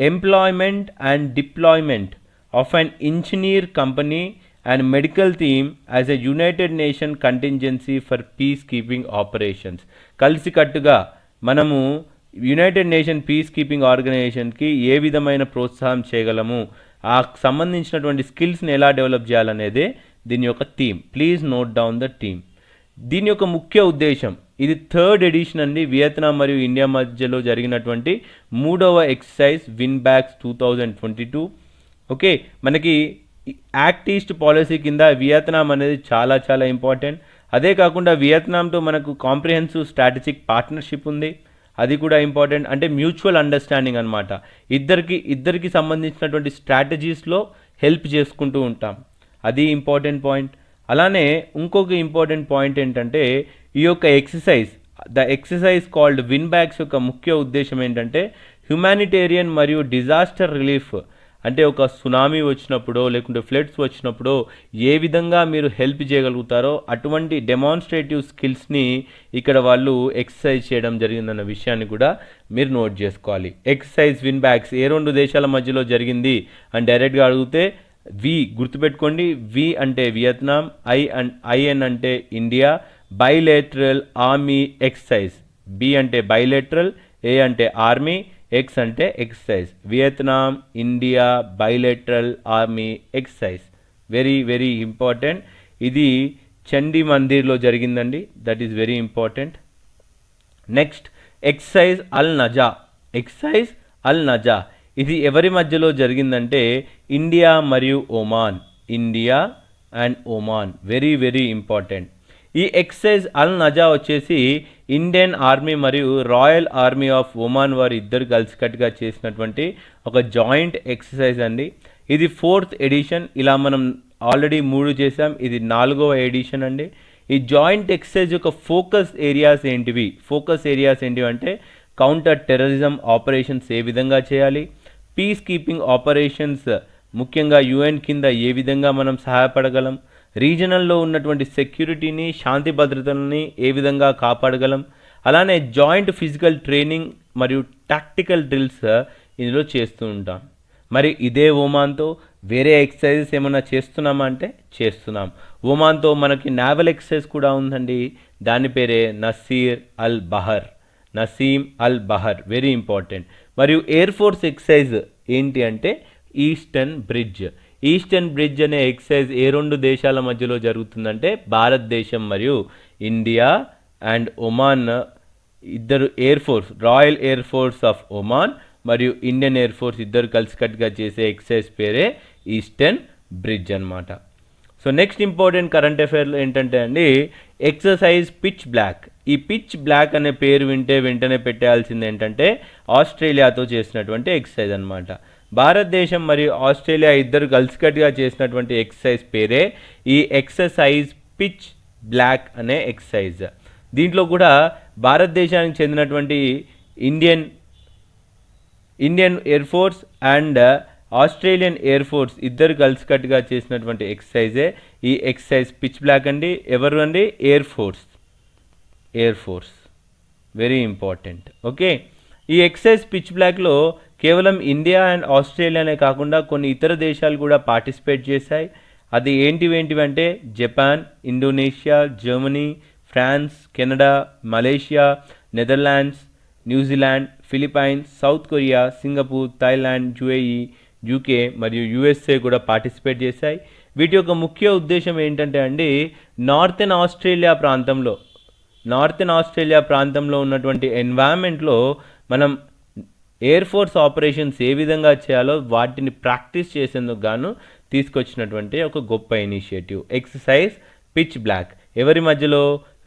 S1: employment and deployment of an engineer company and medical theme as a United Nation contingency for peace keeping operations కలిసికట్టుగా మనము యునైటెడ్ నేషన్ పీస్ కీపింగ్ ఆర్గనైజేషన్కి ఏ విధమైన ప్రోత్సాహం చేయగలము? ఆ సంబంధించినటువంటి స్కిల్స్ని ఎలా డెవలప్ చేయాలనేదే దీని యొక్క theme please note down the theme దీని యొక్క ముఖ్య ఉద్దేశం ఇది థర్డ్ ఎడిషన్ అండి. వియత్నాం మరియు ఇండియా మధ్యలో జరిగినటువంటి మూడవ exercise VINBAX two thousand twenty two okay మనకి యాక్ట్ ఈస్ట్ పాలసీ కింద వియత్నాం అనేది చాలా చాలా ఇంపార్టెంట్. అదే కాకుండా వియత్నాంతో మనకు కాంప్రిహెన్సివ్ స్ట్రాటజిక్ పార్ట్నర్షిప్ ఉంది. అది కూడా ఇంపార్టెంట్. అంటే మ్యూచువల్ అండర్స్టాండింగ్ అనమాట ఇద్దరికి ఇద్దరికి సంబంధించినటువంటి స్ట్రాటజీస్లో హెల్ప్ చేసుకుంటూ ఉంటాం. అది ఇంపార్టెంట్ పాయింట్. అలానే ఇంకొక ఇంపార్టెంట్ పాయింట్ ఏంటంటే ఈ యొక్క exercise the exercise called VINBAX యొక్క ముఖ్య ఉద్దేశం ఏంటంటే హ్యుమానిటేరియన్ మరియు డిజాస్టర్ రిలీఫ్ అంటే ఒక సునామీ వచ్చినప్పుడో లేకుంటే ఫ్లడ్స్ వచ్చినప్పుడో ఏ విధంగా మీరు హెల్ప్ చేయగలుగుతారో అటువంటి డెమాన్స్ట్రేటివ్ స్కిల్స్ని ఇక్కడ వాళ్ళు ఎక్సర్సైజ్ చేయడం జరిగిందన్న విషయాన్ని కూడా మీరు నోట్ చేసుకోవాలి. ఎక్సర్సైజ్ విన్ బ్యాగ్స్ ఏ రెండు దేశాల మధ్యలో జరిగింది అని డైరెక్ట్గా అడిగితే వి గుర్తుపెట్టుకోండి వి అంటే వియత్నాం ఐ అండ్ ఐఎన్ అంటే India bilateral army exercise B అంటే బైలేటరల్ ఏ అంటే ఆర్మీ ఎక్స్ అంటే exercise Vietnam India bilateral army exercise very very important. ఇది చండీ మందిర్లో జరిగిందండి. That is very important. Next exercise Al Najah. Exercise Al Najah. ఇది ఎవరి మధ్యలో జరిగిందంటే ఇండియా మరియు Oman. India and Oman. Very very important. ఈ ఎక్సైజ్ అల్ నజా వచ్చేసి ఇండియన్ ఆర్మీ మరియు రాయల్ ఆర్మీ ఆఫ్ ఒమాన్ వారు ఇద్దరు కలిసికట్టుగా చేసినటువంటి ఒక జాయింట్ ఎక్సర్సైజ్ అండి. ఇది ఫోర్త్ ఎడిషన్. ఇలా మనం ఆల్రెడీ మూడు చేసాం ఇది నాలుగవ ఎడిషన్ అండి. ఈ జాయింట్ ఎక్సర్సైజ్ యొక్క ఫోకస్ ఏరియాస్ ఏంటివి? ఫోకస్ ఏరియాస్ ఏంటివి అంటే కౌంటర్ టెర్రరిజం ఆపరేషన్స్ ఏ విధంగా చేయాలి? పీస్ కీపింగ్ ఆపరేషన్స్ ముఖ్యంగా యుఎన్ కింద ఏ విధంగా మనం సహాయపడగలం? రీజనల్లో ఉన్నటువంటి సెక్యూరిటీని శాంతి భద్రతలని ఏ విధంగా కాపాడగలం? అలానే జాయింట్ ఫిజికల్ ట్రైనింగ్ మరియు టాక్టికల్ డ్రిల్స్ ఇందులో చేస్తూ ఉంటాం. మరి ఇదే ఓమాన్తో వేరే ఎక్సర్సైజెస్ ఏమైనా చేస్తున్నామా అంటే చేస్తున్నాం. ఓమాన్తో మనకి నావల్ ఎక్సర్సైజ్ కూడా ఉందండి. దాని పేరే Naseer Al Bahr Naseem Al Bahr very important మరియు ఎయిర్ ఫోర్స్ ఎక్సైజ్ ఏంటి అంటే ఈస్టర్న్ బ్రిడ్జ్ ఈస్టర్న్ బ్రిడ్జ్ అనే ఎక్సైజ్ ఏ రెండు దేశాల మధ్యలో జరుగుతుందంటే భారతదేశం మరియు ఇండియా అండ్ ఒమాన్ ఇద్దరు air force royal air force of Oman మరియు ఇండియన్ ఎయిర్ ఫోర్స్ ఇద్దరు కలిసికట్టుగా చేసే ఎక్సైజ్ పేరే ఈస్టర్న్ బ్రిడ్జ్ అన్నమాట. సో నెక్స్ట్ ఇంపార్టెంట్ కరెంట్ అఫైర్లో ఏంటంటే అండి ఎక్సర్సైజ్ పిచ్ బ్లాక్ ఈ పిచ్ బ్లాక్ అనే పేరు వింటే వెంటనే పెట్టాల్సింది ఏంటంటే ఆస్ట్రేలియాతో చేసినటువంటి ఎక్సర్సైజ్ అనమాట భారతదేశం మరియు ఆస్ట్రేలియా ఇద్దరు కలిసికట్టుగా చేసినటువంటి ఎక్సర్సైజ్ పేరే ఈ ఎక్సర్సైజ్ పిచ్ బ్లాక్ అనే ఎక్సర్సైజ్ దీంట్లో కూడా భారతదేశానికి చెందినటువంటి Indian Indian air force and Australian air force ఇద్దరు కలిసికట్టుగా చేసినటువంటి ఎక్సర్సైజే ఈ ఎక్సర్సైజ్ పిచ్ బ్లాక్ అండి ఎవరు అండి? Air force. Air force very important okay ఈ ఎక్సైజ్ పిచ్ బ్లాక్లో కేవలం ఇండియా అండ్ ఆస్ట్రేలియానే కాకుండా కొన్ని ఇతర దేశాలు కూడా పార్టిసిపేట్ చేశాయి. అది ఏంటివి ఏంటివంటే Japan Indonesia Germany France Canada Malaysia Netherlands New Zealand Philippines South Korea Singapore Thailand UAE UK మరియు యుఎస్ఏ కూడా పార్టిసిపేట్ చేశాయి. వీటి యొక్క ముఖ్య ఉద్దేశం ఏంటంటే అండి నార్థన్ ఆస్ట్రేలియా ప్రాంతంలో నార్థన్ ఆస్ట్రేలియా ప్రాంతంలో ఉన్నటువంటి ఎన్వైరన్మెంట్లో మనం ఎయిర్ ఫోర్స్ ఆపరేషన్స్ ఏ విధంగా చేయాలో వాటిని ప్రాక్టీస్ చేసేందుకు గాను తీసుకొచ్చినటువంటి ఒక గొప్ప ఇనిషియేటివ్. ఎక్సర్సైజ్ పిచ్ బ్లాక్ ఎవరి మధ్యలో?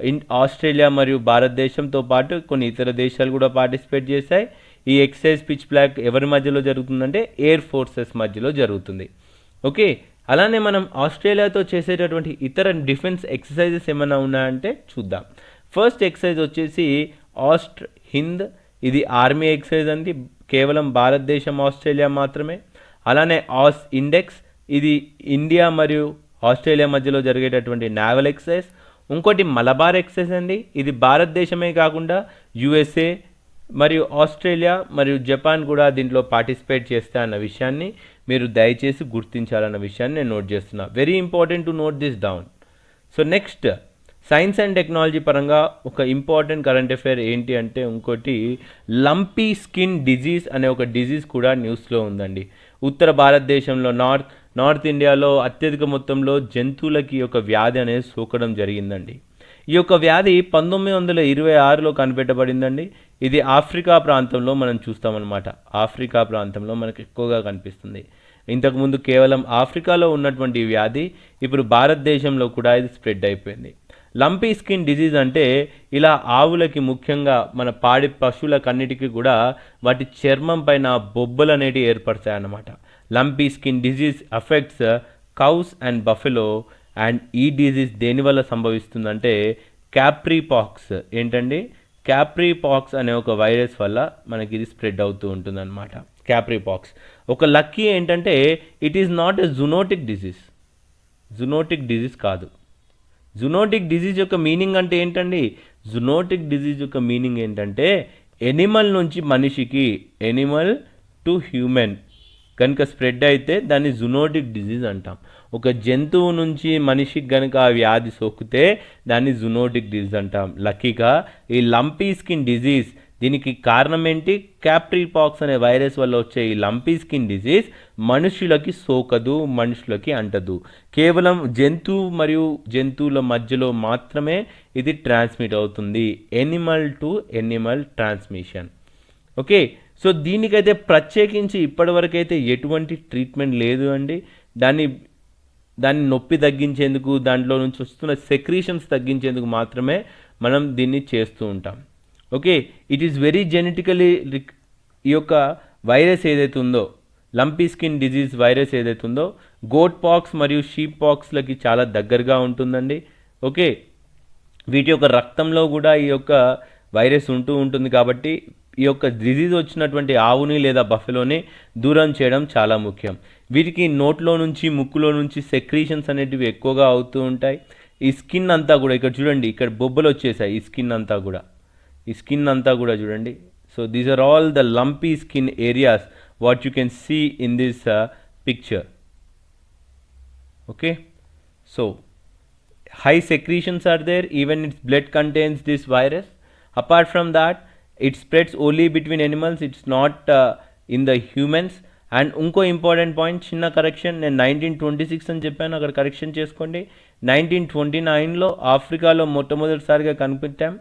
S1: ఇన్ ఆస్ట్రేలియా మరియు భారతదేశంతో పాటు కొన్ని ఇతర దేశాలు కూడా పార్టిసిపేట్ చేశాయి. ఈ ఎక్సర్సైజ్ పిచ్ బ్లాక్ ఎవరి మధ్యలో జరుగుతుందంటే ఎయిర్ ఫోర్సెస్ మధ్యలో జరుగుతుంది. ఓకే? అలానే మనం ఆస్ట్రేలియాతో చేసేటటువంటి ఇతర డిఫెన్స్ ఎక్సర్సైజెస్ ఏమైనా ఉన్నాయంటే చూద్దాం. ఫస్ట్ ఎక్సైజ్ వచ్చేసి ఆస్ట్ హింద్ ఇది ఆర్మీ ఎక్సర్సైజ్ అండి. కేవలం భారతదేశం ఆస్ట్రేలియా మాత్రమే. అలానే ఆస్ ఇండెక్స్ ఇది ఇండియా మరియు ఆస్ట్రేలియా మధ్యలో జరిగేటటువంటి నావల్ ఎక్సైజ్ ఇంకోటి మలబార్ ఎక్సైజ్ అండి. ఇది భారతదేశమే కాకుండా యుఎస్ఏ మరియు ఆస్ట్రేలియా మరియు జపాన్ కూడా దీంట్లో పార్టిసిపేట్ చేస్తా అన్న విషయాన్ని మీరు దయచేసి గుర్తించాలన్న విషయాన్ని నేను నోట్ చేస్తున్నా. Very important to note this down so next science and technology పరంగా ఒక ఇంపార్టెంట్ కరెంట్ అఫైర్ ఏంటి అంటే ఇంకోటి లంపీ స్కిన్ డిజీజ్ అనే ఒక డిజీజ్ కూడా న్యూస్లో ఉందండి. ఉత్తర భారతదేశంలో నార్త్ నార్త్ ఇండియాలో అత్యధిక మొత్తంలో జంతువులకి ఒక వ్యాధి అనేది సోకడం జరిగిందండి. ఈ యొక్క వ్యాధి పంతొమ్మిది వందల ఇరవై ఆరులో కనిపెట్టబడిందండి. ఇది ఆఫ్రికా ప్రాంతంలో మనం చూస్తామన్నమాట. ఆఫ్రికా ప్రాంతంలో మనకు ఎక్కువగా కనిపిస్తుంది. ఇంతకుముందు కేవలం ఆఫ్రికాలో ఉన్నటువంటి వ్యాధి ఇప్పుడు భారతదేశంలో కూడా ఇది స్ప్రెడ్ అయిపోయింది. లంపీ స్కిన్ డిజీజ్ అంటే ఇలా ఆవులకి ముఖ్యంగా మన పాడి పశువులకన్నిటికీ కూడా వాటి చర్మం పైన బొబ్బలు అనేటివి ఏర్పడతాయి అన్నమాట lumpy skin disease affects cows and buffalo and ఈ డిజీజ్ దేనివల్ల సంభవిస్తుందంటే క్యాప్రీపాక్స్. ఏంటండి? క్యాప్రీపాక్స్ అనే ఒక వైరస్ వల్ల మనకి ఇది స్ప్రెడ్ అవుతూ ఉంటుందన్నమాట. క్యాప్రీపాక్స్. ఒక లక్కీ ఏంటంటే it is not a zoonotic disease. Zoonotic disease కాదు. జునోటిక్ డిజీజ్ యొక్క మీనింగ్ అంటే ఏంటండి? జునోటిక్ డిజీజ్ యొక్క మీనింగ్ ఏంటంటే ఎనిమల్ నుంచి మనిషికి ఎనిమల్ టు హ్యూమన్ కనుక స్ప్రెడ్ అయితే దాన్ని జునోటిక్ డిజీజ్ అంటాం. ఒక జంతువు నుంచి మనిషికి కనుక ఆ వ్యాధి సోకితే దాన్ని జునోటిక్ డిజీజ్ అంటాం. లక్కీగా ఈ లంపీ స్కిన్ డిజీజ్ దీనికి కారణం ఏంటి? క్యాప్రీపాక్స్ అనే వైరస్ వల్ల వచ్చే ఈ లంపీ స్కిన్ డిజీజ్ మనుషులకి సోకదు మనుషులకి అంటదు. కేవలం జంతువు మరియు జంతువుల మధ్యలో మాత్రమే ఇది ట్రాన్స్మిట్ అవుతుంది. Animal to animal transmission. Okay? So దీనికైతే ప్రత్యేకించి ఇప్పటివరకైతే ఎటువంటి ట్రీట్మెంట్ లేదు అండి. దాన్ని దాన్ని నొప్పి తగ్గించేందుకు దాంట్లో నుంచి వస్తున్న సెక్రీషన్స్ తగ్గించేందుకు మాత్రమే మనం దీన్ని చేస్తూ ఉంటాం. Okay it is very genetically ఈ యొక్క వైరస్ ఏదైతే ఉందో లంపీ స్కిన్ డిజీజ్ వైరస్ ఏదైతే ఉందో గోట్ పాక్స్ మరియు షీప్ పాక్స్లకి చాలా దగ్గరగా ఉంటుందండి. ఓకే వీటి యొక్క రక్తంలో కూడా ఈ యొక్క వైరస్ ఉంటూ ఉంటుంది కాబట్టి ఈ యొక్క డిజీజ్ వచ్చినటువంటి ఆవుని లేదా బఫెలోని దూరం చేయడం చాలా ముఖ్యం. వీటికి నోట్లో నుంచి ముక్కులో నుంచి సెక్రీషన్స్ అనేటివి ఎక్కువగా అవుతూ ఉంటాయి. ఈ స్కిన్ అంతా కూడా ఇక్కడ చూడండి ఇక్కడ బొబ్బలు వచ్చేసాయి ఈ స్కిన్ అంతా కూడా. ఈ స్కిన్ అంతా కూడా చూడండి. So these are all the lumpy skin areas what you can see in this picture okay so high secretions are there even its blood contains this virus apart from that it spreads only between animals it's not in the humans and ఇంకో important point చిన్న correction నేను nineteen twenty six అని చెప్పాను అక్కడ correction చేసుకోండి nineteen twenty నైన్లో ఆఫ్రికాలో మొట్టమొదటిసారిగా కనిపెట్టాం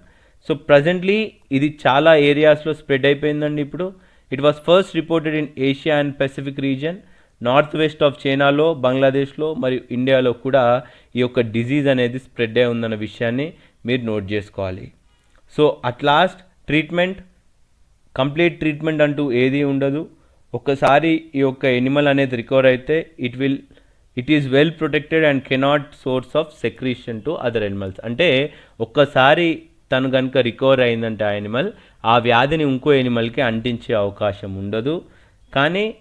S1: సో ప్రజెంట్లీ ఇది చాలా ఏరియాస్లో స్ప్రెడ్ అయిపోయిందండి ఇప్పుడు. It was first reported in Asia and Pacific region north west of చైనాలో బంగ్లాదేశ్లో మరియు ఇండియాలో కూడా ఈ యొక్క డిజీజ్ అనేది స్ప్రెడ్ అయి ఉందన్న విషయాన్ని మీరు నోట్ చేసుకోవాలి. So at last treatment complete treatment అంటూ ఏది ఉండదు. ఒకసారి ఈ యొక్క ఎనిమల్ అనేది రికవర్ అయితే it will it is well protected and cannot source of secretion to other animals అంటే ఒక్కసారి తను కనుక రికవర్ అయిందంటే ఆ ఎనిమల్ ఆ వ్యాధిని ఇంకో ఎనిమల్కి అంటించే అవకాశం ఉండదు. కానీ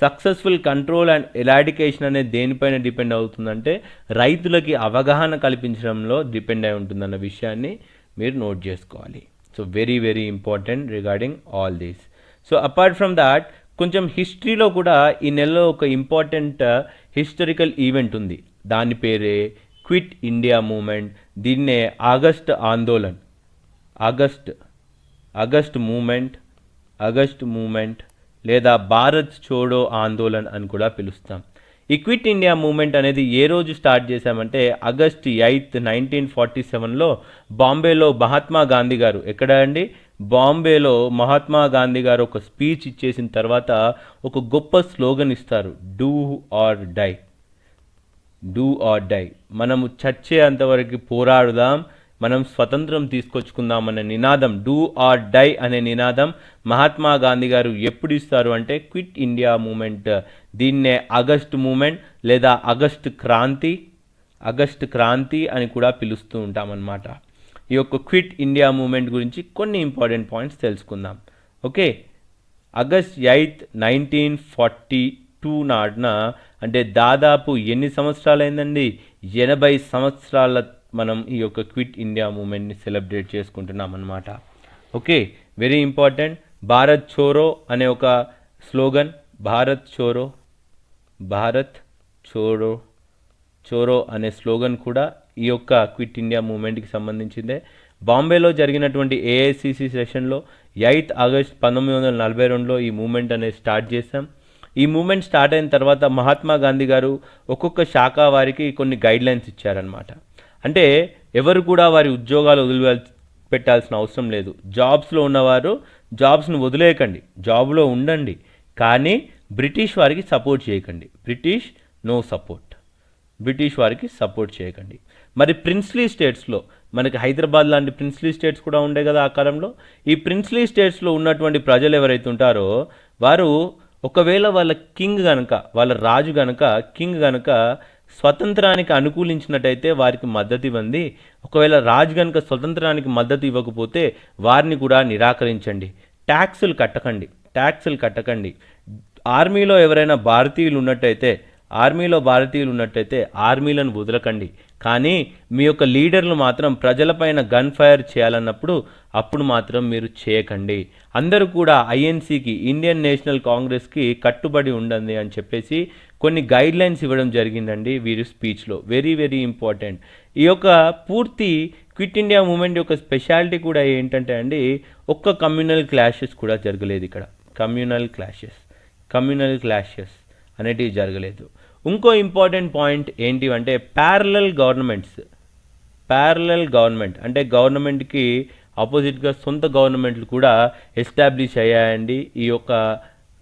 S1: సక్సెస్ఫుల్ కంట్రోల్ అండ్ ఎలాడికేషన్ అనేది దేనిపైన డిపెండ్ అవుతుందంటే రైతులకి అవగాహన కల్పించడంలో డిపెండ్ అయి ఉంటుందన్న విషయాన్ని మీరు నోట్ చేసుకోవాలి. So very very important regarding all these so apart from that కొంచెం హిస్టరీలో కూడా ఈ నెలలో ఒక ఇంపార్టెంట్ హిస్టరికల్ ఈవెంట్ ఉంది. దాని పేరే క్విట్ ఇండియా మూమెంట్ దీన్నే August Andolan. August August movement August movement లేదా భారత్ చోడో ఆందోళన్ అని కూడా పిలుస్తాం. ఈక్విట్ క్విట్ ఇండియా మూమెంట్ అనేది ఏ రోజు స్టార్ట్ చేశామంటే ఆగస్ట్ ఎయిత్ నైన్టీన్ ఫార్టీ సెవెన్లో బాంబేలో మహాత్మా గాంధీ గారు. ఎక్కడ అండి? బాంబేలో మహాత్మా గాంధీ గారు ఒక స్పీచ్ ఇచ్చేసిన తర్వాత ఒక గొప్ప స్లోగన్ ఇస్తారు. Do or die. Do or die. మనము చచ్చే అంతవరకు పోరాడుదాం మనం స్వతంత్రం తీసుకొచ్చుకుందాం అనే నినాదం డూ ఆర్ డై అనే నినాదం మహాత్మా గాంధీ గారు ఎప్పుడు ఇస్తారు అంటే క్విట్ ఇండియా మూమెంట్ దీన్నే ఆగస్ట్ మూమెంట్ లేదా ఆగస్ట్ క్రాంతి ఆగస్ట్ క్రాంతి అని కూడా పిలుస్తూ ఉంటామన్నమాట. ఈ యొక్క క్విట్ ఇండియా మూమెంట్ గురించి కొన్ని ఇంపార్టెంట్ పాయింట్స్ తెలుసుకుందాం. Okay August eighth nineteen forty two నాడున అంటే దాదాపు ఎన్ని సంవత్సరాలైందండి? ఎనభై సంవత్సరాల మనం ఈ యొక్క క్విట్ ఇండియా మూమెంట్ని సెలబ్రేట్ చేసుకుంటున్నాం అన్నమాట okay very important. Bharat Chhodo అనే ఒక స్లోగన్. భారత్ చోరో భారత్ చోరో చోరో అనే స్లోగన్ కూడా ఈ యొక్క క్విట్ ఇండియా మూమెంట్కి సంబంధించిందే. బాంబేలో జరిగినటువంటి ఏఐసిసి సెషన్లో ఎయిత్ ఆగస్ట్ పంతొమ్మిది వందల నలభై రెండులో ఈ మూమెంట్ అనేది స్టార్ట్ చేశాం. ఈ మూమెంట్ స్టార్ట్ అయిన తర్వాత మహాత్మా గాంధీ గారు ఒక్కొక్క శాఖ వారికి కొన్ని గైడ్లైన్స్ ఇచ్చారనమాట అంటే ఎవరు కూడా వారి ఉద్యోగాలు వదిలి పెట్టాల్సిన అవసరం లేదు. జాబ్స్లో ఉన్నవారు జాబ్స్ను వదిలేయకండి. జాబ్లో ఉండండి. కానీ బ్రిటిష్ వారికి సపోర్ట్ చేయకండి. British no support. బ్రిటిష్ వారికి సపోర్ట్ చేయకండి. మరి ప్రిన్స్లీ స్టేట్స్లో మనకి హైదరాబాద్ లాంటి ప్రిన్స్లీ స్టేట్స్ కూడా ఉండే కదా ఆ కాలంలో ఈ ప్రిన్స్లీ స్టేట్స్లో ఉన్నటువంటి ప్రజలు ఎవరైతే ఉంటారో వారు ఒకవేళ వాళ్ళ కింగ్ గనక వాళ్ళ రాజు గనక కింగ్ గనక స్వతంత్రానికి అనుకూలించినట్టయితే వారికి మద్దతు ఇవ్వండి. ఒకవేళ రాజు గనక స్వతంత్రానికి మద్దతు ఇవ్వకపోతే వారిని కూడా నిరాకరించండి. ట్యాక్సులు కట్టకండి. ట్యాక్సులు కట్టకండి. ఆర్మీలో ఎవరైనా భారతీయులు ఉన్నట్టయితే ఆర్మీలో భారతీయులు ఉన్నట్టయితే ఆర్మీలను వదలకండి. కానీ మీ యొక్క లీడర్లు మాత్రం ప్రజలపైన గన్ ఫైర్ చేయాలన్నప్పుడు అప్పుడు మాత్రం మీరు చేయకండి. అందరూ కూడా ఐఎన్సీకి ఇండియన్ నేషనల్ కాంగ్రెస్కి కట్టుబడి ఉండండి అని చెప్పేసి కొన్ని గైడ్లైన్స్ ఇవ్వడం జరిగిందండి వీరి స్పీచ్లో వెరీ వెరీ ఇంపార్టెంట్ ఈ యొక్క పూర్తి క్విట్ ఇండియా మూమెంట్ యొక్క స్పెషాలిటీ కూడా ఏంటంటే అండి ఒక్క కమ్యూనల్ క్లాషెస్ కూడా జరగలేదు ఇక్కడ. కమ్యూనల్ క్లాషెస్ కమ్యూనల్ క్లాషెస్ అనేటివి జరగలేదు. ఇంకో ఇంపార్టెంట్ పాయింట్ ఏంటి అంటే ప్యారలల్ గవర్నమెంట్స్ ప్యారలల్ గవర్నమెంట్ అంటే గవర్నమెంట్కి ఆపోజిట్గా సొంత గవర్నమెంట్లు కూడా ఎస్టాబ్లిష్ అయ్యాయండి. ఈ యొక్క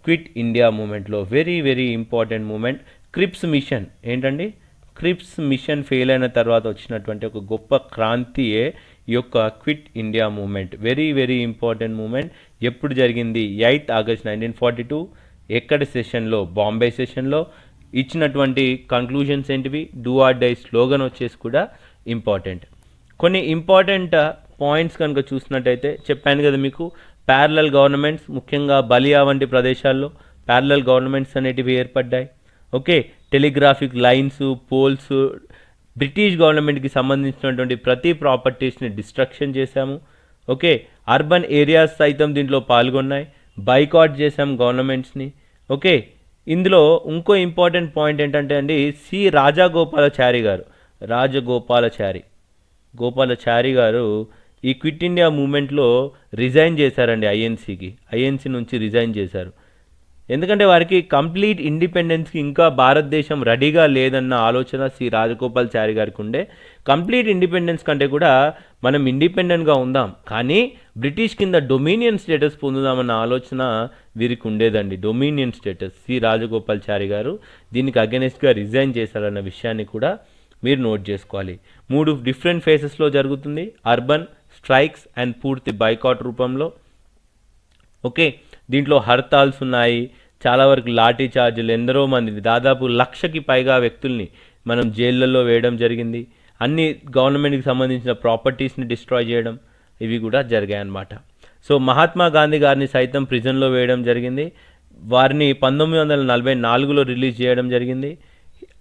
S1: క్విట్ ఇండియా మూమెంట్లో very very important movement Cripps mission ఏంటండి? క్రిప్స్ మిషన్ ఫెయిల్ అయిన తర్వాత వచ్చినటువంటి ఒక గొప్ప క్రాంతియే ఈ యొక్క quit India movement very very important movement ఎప్పుడు జరిగింది? Eighth August nineteen forty two. ఎక్కడ సెషన్లో బాంబే సెషన్లో ఇచ్చినటువంటి కంక్లూజన్స్ ఏంటివి? డూ ఆర్ డై స్లోగన్ వచ్చేసి కూడా ఇంపార్టెంట్ కొన్ని ఇంపార్టెంట్ పాయింట్స్ కనుక చూసినట్టయితే చెప్పాను కదా మీకు ప్యారలల్ గవర్నమెంట్స్ ముఖ్యంగా బలియా వంటి ప్రదేశాల్లో ప్యారలల్ గవర్నమెంట్స్ అనేటివి ఏర్పడ్డాయి. Okay telegraphic lines poles British గవర్నమెంట్కి సంబంధించినటువంటి ప్రతి ప్రాపర్టీస్ని డిస్ట్రక్షన్ చేశాము. ఓకే అర్బన్ ఏరియాస్ సైతం దీంట్లో పాల్గొన్నాయి. బైకాట్ చేశాం గవర్నమెంట్స్ని ఓకే ఇందులో ఇంకో ఇంపార్టెంట్ పాయింట్ ఏంటంటే అండి సి రాజగోపాలాచారి గారు రాజగోపాలాచారి. గోపాలాచారి గారు ఈ క్విట్ ఇండియా మూమెంట్లో రిజైన్ చేశారండి ఐఎన్సీకి ఐఎన్సీ నుంచి రిజైన్ చేశారు. ఎందుకంటే వారికి కంప్లీట్ ఇండిపెండెన్స్కి ఇంకా భారతదేశం రెడీగా లేదన్న ఆలోచన శ్రీ రాజగోపాల్ చారి గారికి ఉండే. కంప్లీట్ ఇండిపెండెన్స్ కంటే కూడా మనం ఇండిపెండెంట్గా ఉందాం. కానీ బ్రిటిష్ కింద డొమినియన్ స్టేటస్ పొందుదామన్న ఆలోచన వీరికి ఉండేదండి. డొమినియన్ స్టేటస్ సి రాజగోపాల్చారి గారు దీనికి అగెనెస్ట్గా రిజైన్ చేశారన్న విషయాన్ని కూడా మీరు నోట్ చేసుకోవాలి. మూడు డిఫరెంట్ ఫేసెస్లో జరుగుతుంది. అర్బన్ స్ట్రైక్స్ అండ్ పూర్తి బైకాట్ రూపంలో. ఓకే. దీంట్లో హర్తాల్స్ ఉన్నాయి. చాలా వరకు లాఠీ చార్జీలు ఎందరో మంది దాదాపు లక్షకి పైగా వ్యక్తుల్ని మనం జైళ్ళల్లో వేయడం జరిగింది. అన్ని గవర్నమెంట్కి సంబంధించిన ప్రాపర్టీస్ని డిస్ట్రాయ్ చేయడం ఇవి కూడా జరిగాయి అన్నమాట సో మహాత్మా గాంధీ గారిని సైతం ప్రిజన్లో వేయడం జరిగింది. వారిని పంతొమ్మిది వందల నలభై నాలుగులో రిలీజ్ చేయడం జరిగింది.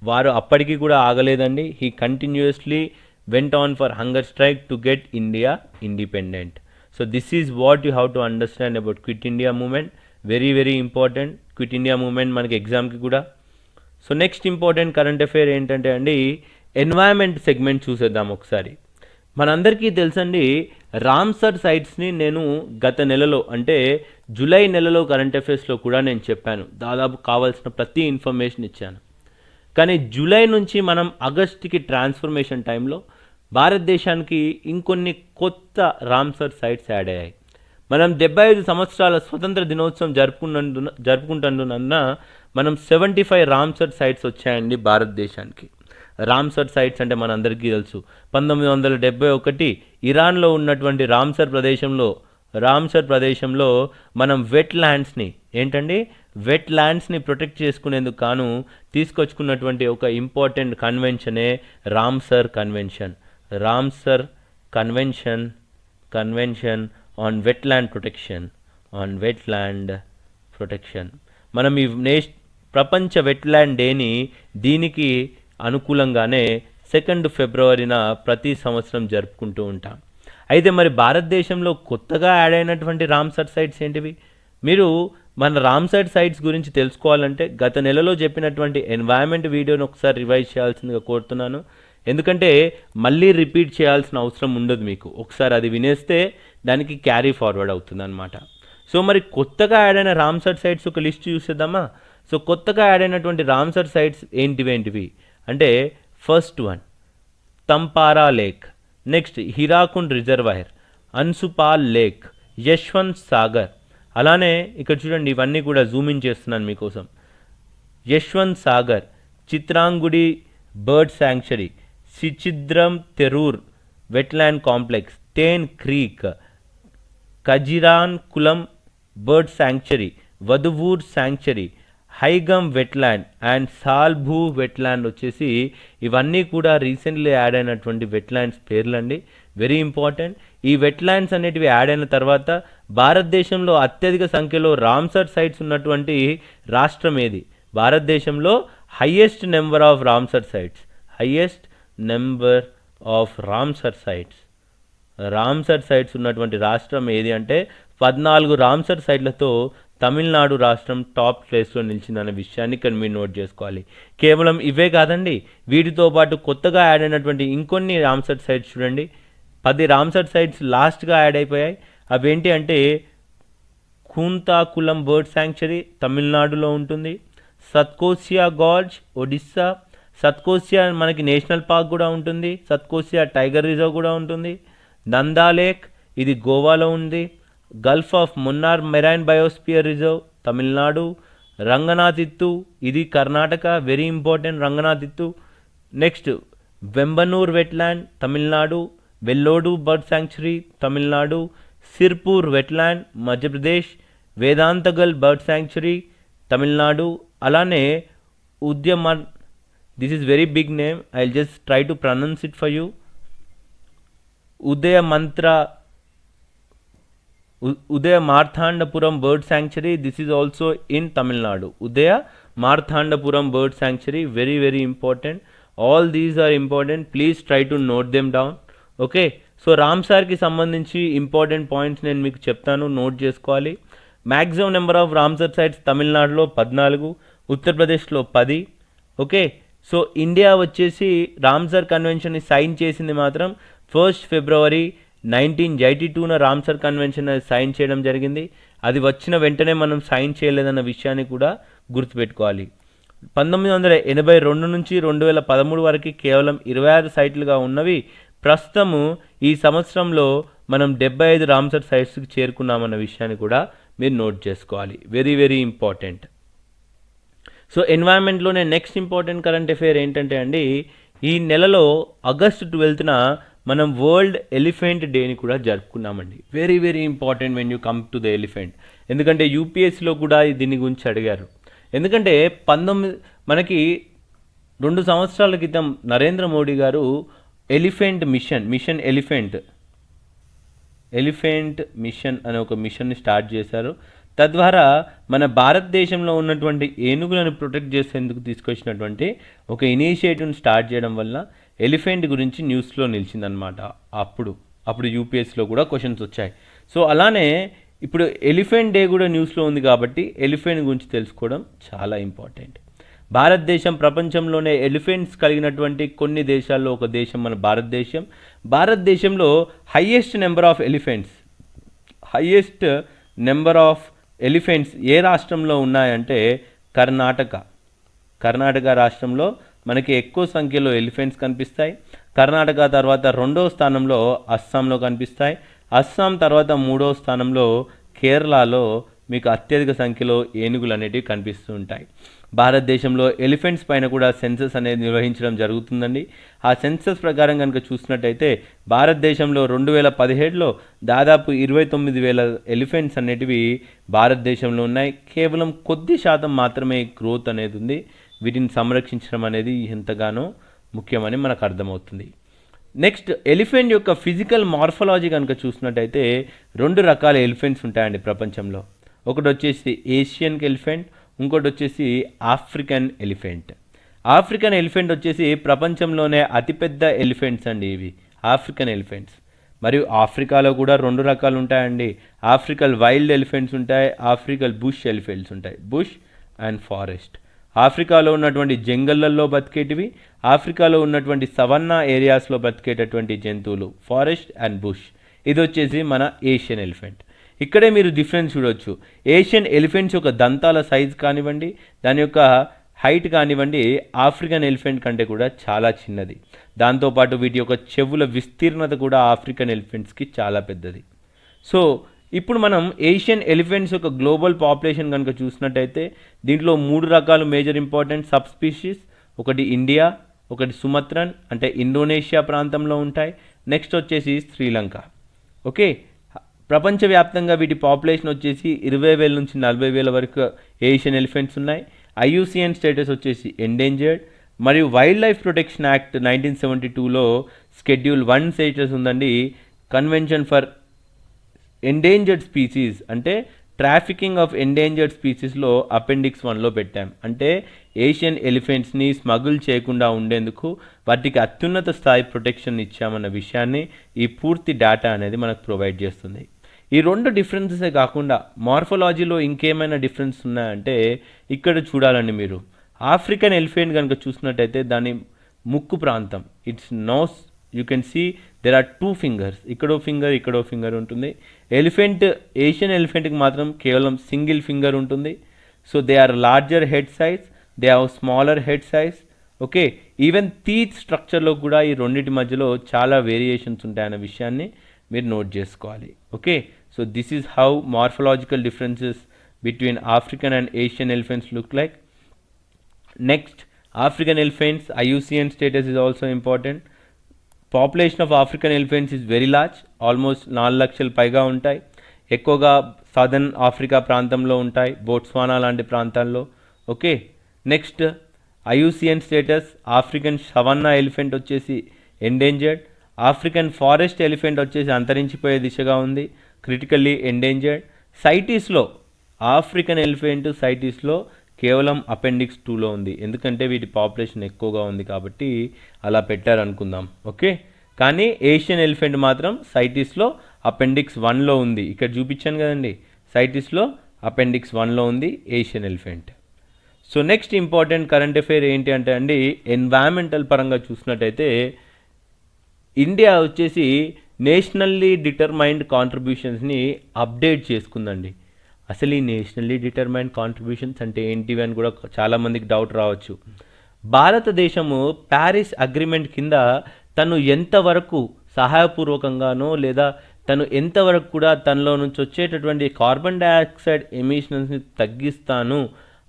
S1: వారు అప్పటికి కూడా ఆగలేదండి. He continuously went on for hunger strike to get India independent. So this is what you have to understand about quit India movement very very important quit India movement మనకి ఎగ్జామ్కి కూడా so next important current affair ఏంటంటే అండి environment segment చూసేద్దాం ఒకసారి మనందరికీ తెలుసండి Ramsar సైట్స్ని నేను గత నెలలో అంటే జూలై నెలలో కరెంట్ అఫేర్స్లో కూడా నేను చెప్పాను దాదాపు కావాల్సిన ప్రతి ఇన్ఫర్మేషన్ ఇచ్చాను కానీ జూలై నుంచి మనం ఆగస్ట్కి ట్రాన్స్ఫర్మేషన్ టైంలో భారతదేశానికి ఇంకొన్ని కొత్త రామ్సర్ సైట్స్ యాడ్ అయ్యాయి. మనం డెబ్బై ఐదు సంవత్సరాల స్వతంత్ర దినోత్సవం జరుపుకున్నందున జరుపుకుంటున్నందున మనం సెవెంటీ ఫైవ్ రామ్సర్ సైట్స్ వచ్చాయండి భారతదేశానికి. రామ్సర్ సైట్స్ అంటే మనందరికీ తెలుసు. పంతొమ్మిది వందల డెబ్బై ఒకటి ఇరాన్లో ఉన్నటువంటి రామ్సర్ ప్రదేశంలో రామ్సర్ ప్రదేశంలో మనం వెట్ ల్యాండ్స్ని ఏంటండి? వెట్ ల్యాండ్స్ని ప్రొటెక్ట్ చేసుకునేందుకు కాను తీసుకొచ్చుకున్నటువంటి ఒక important కన్వెన్షనే Ramsar convention. Ramsar convention convention on wetland protection on wetland protection. మనం ఈ నేష్ ప్రపంచ వెట్లాండ్ డేని దీనికి అనుకూలంగానే సెకండ్ ఫిబ్రవరిన ప్రతి సంవత్సరం జరుపుకుంటూ ఉంటాం. అయితే మరి భారతదేశంలో కొత్తగా యాడ్ అయినటువంటి రామ్సర్ సైట్స్ ఏంటివి? మీరు మన రామ్సర్ సైట్స్ గురించి తెలుసుకోవాలంటే గత నెలలో చెప్పినటువంటి ఎన్వైరన్మెంట్ వీడియోని ఒకసారి రివైజ్ చేయాల్సిందిగా కోరుతున్నాను. ఎందుకంటే మళ్ళీ రిపీట్ చేయాల్సిన అవసరం ఉండదు మీకు. ఒకసారి అది వినేస్తే దానికి క్యారీ ఫార్వర్డ్ అవుతుంది అనమాట సో మరి కొత్తగా యాడ్ అయిన రామ్సర్ సైట్స్ ఒక లిస్ట్ చూసేద్దామా? సో కొత్తగా యాడ్ అయినటువంటి రామ్సర్ సైట్స్ ఏంటివి ఏంటివి? అంటే first one Tampara lake. Next Hirakud reservoir Ansupa lake Yashwant Sagar. అలానే ఇక్కడ చూడండి ఇవన్నీ కూడా జూమిన్ చేస్తున్నాను మీకోసం. Yashwant Sagar Chitrangudi bird sanctuary Suchindram Theroor wetland complex Thane creek Kanjirankulam bird sanctuary Vaduvur sanctuary Haigam wetland and Shallbugh wetland వచ్చేసి ఇవన్నీ కూడా రీసెంట్లీ యాడ్ అయినటువంటి వెట్లాండ్స్ పేర్లండి. వెరీ ఇంపార్టెంట్ ఈ వెట్లాండ్స్ అనేటివి యాడ్ అయిన తర్వాత భారతదేశంలో అత్యధిక సంఖ్యలో రామ్సర్ సైట్స్ ఉన్నటువంటి రాష్ట్రం ఏది? భారతదేశంలో highest number of Ramsar sites highest number of Ramsar sites. Ramsar sites ఉన్నటువంటి రాష్ట్రం ఏది అంటే పద్నాలుగు రామ్సర్ సైట్లతో తమిళనాడు రాష్ట్రం టాప్ ప్లేస్లో నిలిచిందనే విషయాన్ని ఇక్కడ మీరు నోట్ చేసుకోవాలి. కేవలం ఇవే కాదండి వీటితో పాటు కొత్తగా యాడ్ అయినటువంటి ఇంకొన్ని రామ్సర్ సైట్స్ చూడండి. పది రామ్సర్ సైట్స్ లాస్ట్గా యాడ్ అయిపోయాయి. అవేంటి అంటే కూంతాకులం బర్డ్ శాంక్చరీ తమిళనాడులో ఉంటుంది సత్కోసియా గార్జ్ ఒడిస్సా సత్కోసియా మనకి నేషనల్ పార్క్ కూడా ఉంటుంది సత్కోసియా టైగర్ రిజర్వ్ కూడా ఉంటుంది నందా లేక్ ఇది గోవాలో ఉంది gulf of Mannar marine biosphere reserve Tamil Nadu Ranganathittu ఇది Karnataka very important Ranganathittu next Vembannur wetland Tamil Nadu Vellode bird sanctuary Tamil Nadu Sirpur wetland Madhya Pradesh Vedanthangal bird sanctuary Tamil Nadu అలానే ఉద్యమ this is very big name I just try to pronounce it for you Udaya Mantra Udayamarthandapuram bird sanctuary this is also in Tamil Nadu Udayamarthandapuram bird sanctuary very very important all these are important please try to note them down okay so రామ్సార్కి సంబంధించి important points నేను మీకు చెప్తాను. Note చేసుకోవాలి. Maximum number of Ramsar sites తమిళనాడులో పద్నాలుగు ఉత్తరప్రదేశ్లో పది. Okay so India వచ్చేసి రామ్సర్ కన్వెన్షన్ని సైన్ చేసింది మాత్రం ఫస్ట్ ఫిబ్రవరి నైన్టీన్ ఎయిటీ టూన రామ్సర్ కన్వెన్షన్ సైన్ చేయడం జరిగింది. అది వచ్చిన వెంటనే మనం సైన్ చేయలేదన్న విషయాన్ని కూడా గుర్తుపెట్టుకోవాలి. పంతొమ్మిది వందల ఎనభై రెండు నుంచి రెండు వేల పదమూడు వరకు కేవలం ఇరవై ఆరు సైట్లుగా ఉన్నవి. ప్రస్తుతము ఈ సంవత్సరంలో మనం డెబ్బై ఐదు రామ్సర్ సైట్స్కి చేరుకున్నామన్న విషయాన్ని కూడా మీరు నోట్ చేసుకోవాలి. Very very important. సో ఎన్వైర్న్మెంట్లోనే నెక్స్ట్ ఇంపార్టెంట్ కరెంట్ అఫేర్ ఏంటంటే అండి ఈ నెలలో ఆగస్ట్ ట్వెల్త్న మనం వరల్డ్ ఎలిఫెంట్ డేని కూడా జరుపుకున్నామండి. Very very important when you come to the elephant ఎందుకంటే యూపీఎస్సీలో కూడా దీని గురించి అడిగారు. ఎందుకంటే పంతొమ్మిది మనకి రెండు సంవత్సరాల క్రితం నరేంద్ర మోడీ గారు elephant mission mission elephant elephant mission అనే ఒక మిషన్ని స్టార్ట్ చేశారు. తద్వారా మన భారతదేశంలో ఉన్నటువంటి ఏనుగులను ప్రొటెక్ట్ చేసేందుకు తీసుకొచ్చినటువంటి ఒక ఇనిషియేటివ్ని స్టార్ట్ చేయడం వల్ల ఎలిఫెంట్ గురించి న్యూస్లో నిలిచిందనమాట అప్పుడు అప్పుడు యూపీఎస్లో కూడా క్వశ్చన్స్ వచ్చాయి. సో అలానే ఇప్పుడు ఎలిఫెంట్ డే కూడా న్యూస్లో ఉంది కాబట్టి ఎలిఫెంట్ గురించి తెలుసుకోవడం చాలా ఇంపార్టెంట్. భారతదేశం ప్రపంచంలోనే ఎలిఫెంట్స్ కలిగినటువంటి కొన్ని దేశాల్లో ఒక దేశం మన భారతదేశం. భారతదేశంలో highest number of elephants highest number of elephants ఏ రాష్ట్రంలో ఉన్నాయంటే కర్ణాటక. కర్ణాటక రాష్ట్రంలో మనకి ఎక్కువ సంఖ్యలో ఎలిఫెంట్స్ కనిపిస్తాయి. కర్ణాటక తర్వాత రెండో స్థానంలో అస్సాంలో కనిపిస్తాయి. అస్సాం తర్వాత మూడో స్థానంలో కేరళలో మీకు అత్యధిక సంఖ్యలో ఏనుగులు అనేటివి కనిపిస్తూ ఉంటాయి భారతదేశంలో ఎలిఫెంట్స్ పైన కూడా సెన్సస్ అనేది నిర్వహించడం జరుగుతుందండి. ఆ సెన్సస్ ప్రకారం కనుక చూసినట్టయితే భారతదేశంలో రెండు వేల పదిహేడులో దాదాపు ఇరవై తొమ్మిది వేల ఎలిఫెంట్స్ అనేటివి భారతదేశంలో ఉన్నాయి. కేవలం కొద్ది శాతం మాత్రమే గ్రోత్ అనేది ఉంది. వీటిని సంరక్షించడం అనేది ఎంతగానో ముఖ్యమని మనకు అర్థమవుతుంది. నెక్స్ట్ ఎలిఫెంట్ యొక్క ఫిజికల్ మార్ఫలాజీ కనుక చూసినట్టయితే రెండు రకాల ఎలిఫెంట్స్ ఉంటాయండి ప్రపంచంలో. ఒకటి వచ్చేసి ఏషియన్ ఎలిఫెంట్ ఇంకోటి వచ్చేసి ఆఫ్రికన్ ఎలిఫెంట్ ఆఫ్రికన్ ఎలిఫెంట్ వచ్చేసి ప్రపంచంలోనే అతిపెద్ద ఎలిఫెంట్స్ అండి ఇవి. ఆఫ్రికన్ ఎలిఫెంట్స్ మరియు ఆఫ్రికాలో కూడా రెండు రకాలు ఉంటాయండి ఆఫ్రికల్ వైల్డ్ ఎలిఫెంట్స్ ఉంటాయి ఆఫ్రికల్ బుష్ ఎలిఫెంట్స్ ఉంటాయి. బుష్ అండ్ ఫారెస్ట్ ఆఫ్రికాలో ఉన్నటువంటి జంగళ్ళల్లో బతికేటివి ఆఫ్రికాలో ఉన్నటువంటి సవన్నా ఏరియాస్లో బతికేటటువంటి జంతువులు ఫారెస్ట్ అండ్ బుష్ ఇది వచ్చేసి మన ఏషియన్ ఎలిఫెంట్ ఇక్కడే మీరు డిఫరెన్స్ చూడొచ్చు. ఏషియన్ ఎలిఫెంట్స్ యొక్క దంతాల సైజ్ కానివ్వండి దాని యొక్క హైట్ కానివ్వండి ఆఫ్రికన్ ఎలిఫెంట్ కంటే కూడా చాలా చిన్నది. దాంతోపాటు వీటి యొక్క చెవుల విస్తీర్ణత కూడా ఆఫ్రికన్ ఎలిఫెంట్స్కి చాలా పెద్దది. సో ఇప్పుడు మనం ఏషియన్ ఎలిఫెంట్స్ యొక్క గ్లోబల్ పాపులేషన్ కనుక చూసినట్టయితే దీంట్లో మూడు రకాలు మేజర్ ఇంపార్టెంట్ సబ్ స్పీషీస్ ఒకటి ఇండియా ఒకటి సుమత్రన్ అంటే ఇండోనేషియా ప్రాంతంలో ఉంటాయి. నెక్స్ట్ వచ్చేసి శ్రీలంక ఓకే ప్రపంచవ్యాప్తంగా వీటి పాపులేషన్ వచ్చేసి ఇరవై వేల నుంచి నలభై వేల వరకు ఏషియన్ ఎలిఫెంట్స్ ఉన్నాయి. ఐయుసిఎన్ స్టేటస్ వచ్చేసి ఎండేంజర్డ్. మరియు wildlife protection act nineteen seventy టూలో స్కెడ్యూల్ వన్ స్టేటస్ ఉందండి. కన్వెన్షన్ ఫర్ ఎండేంజర్డ్ స్పీసీస్ అంటే ట్రాఫికింగ్ ఆఫ్ ఎండేంజర్డ్ స్పీసీస్లో అపెండిక్స్ వన్లో పెట్టాం. అంటే ఏషియన్ ఎలిఫెంట్స్ని స్మగుల్ చేయకుండా ఉండేందుకు వాటికి అత్యున్నత స్థాయి ప్రొటెక్షన్ ఇచ్చామన్న విషయాన్ని ఈ పూర్తి డేటా అనేది మనకు ప్రొవైడ్ చేస్తుంది. ఈ రెండు డిఫరెన్సెసే కాకుండా మార్ఫలాజీలో ఇంకేమైనా డిఫరెన్స్ ఉన్నాయంటే ఇక్కడ చూడాలండి మీరు. ఆఫ్రికన్ ఎలిఫెంట్ కనుక చూసినట్టయితే దాని ముక్కు ప్రాంతం its nose you can see there are two fingers ఇక్కడో ఫింగర్ ఇక్కడో ఫింగర్ ఉంటుంది. ఎలిఫెంట్ ఏషియన్ ఎలిఫెంట్కి మాత్రం కేవలం సింగిల్ ఫింగర్ ఉంటుంది. So they are larger head size they have smaller head size okay even teeth స్ట్రక్చర్లో కూడా ఈ రెండింటి మధ్యలో చాలా వేరియేషన్స్ ఉంటాయన్న విషయాన్ని మీరు నోట్ చేసుకోవాలి. Okay so this is how morphological differences between African and Asian elephants look like next African elephants IUCN status is also important population of African elephants is very large almost నాలుగు లక్షల పైగా ఉంటాయి. ఎక్కువగా southern Africa ప్రాంతంలో ఉంటాయి Botswana లాంటి ప్రాంతాల్లో. Okay next IUCN status African savannah elephant వచ్చేసి ఎండేంజర్డ్ ఆఫ్రికన్ ఫారెస్ట్ ఎలిఫెంట్ వచ్చేసి అంతరించిపోయే దిశగా ఉంది క్రిటికల్లీ ఎండేంజర్డ్ సైటీస్లో ఆఫ్రికన్ ఎలిఫెంట్ సైటీస్లో కేవలం అపెండిక్స్ టూలో ఉంది. ఎందుకంటే వీటి పాపులేషన్ ఎక్కువగా ఉంది కాబట్టి అలా పెట్టారనుకుందాం. ఓకే? కానీ ఏషియన్ ఎలిఫెంట్ మాత్రం సైటిస్లో అపెండిక్స్ వన్లో ఉంది. ఇక్కడ చూపించాను కదండి. సైటిస్లో అపెండిక్స్ వన్లో ఉంది Asian elephant so next important current affair ఏంటి అంటే అండి ఎన్వైరన్మెంటల్ పరంగా చూసినట్టయితే ఇండియా వచ్చేసి నేషనల్లీ డిటర్మైన్డ్ కాంట్రిబ్యూషన్స్ని అప్డేట్ చేసుకుందండి. అసలు ఈ నేషనల్లీ డిటర్మైన్డ్ కాంట్రిబ్యూషన్స్ అంటే ఏంటివి అని కూడా చాలామందికి డౌట్ రావచ్చు. భారతదేశము ప్యారిస్ అగ్రిమెంట్ కింద తను ఎంతవరకు సహాయపూర్వకంగానో లేదా తను ఎంతవరకు కూడా తనలో నుంచి వచ్చేటటువంటి కార్బన్ డైఆక్సైడ్ ఎమిషన్స్ని తగ్గిస్తాను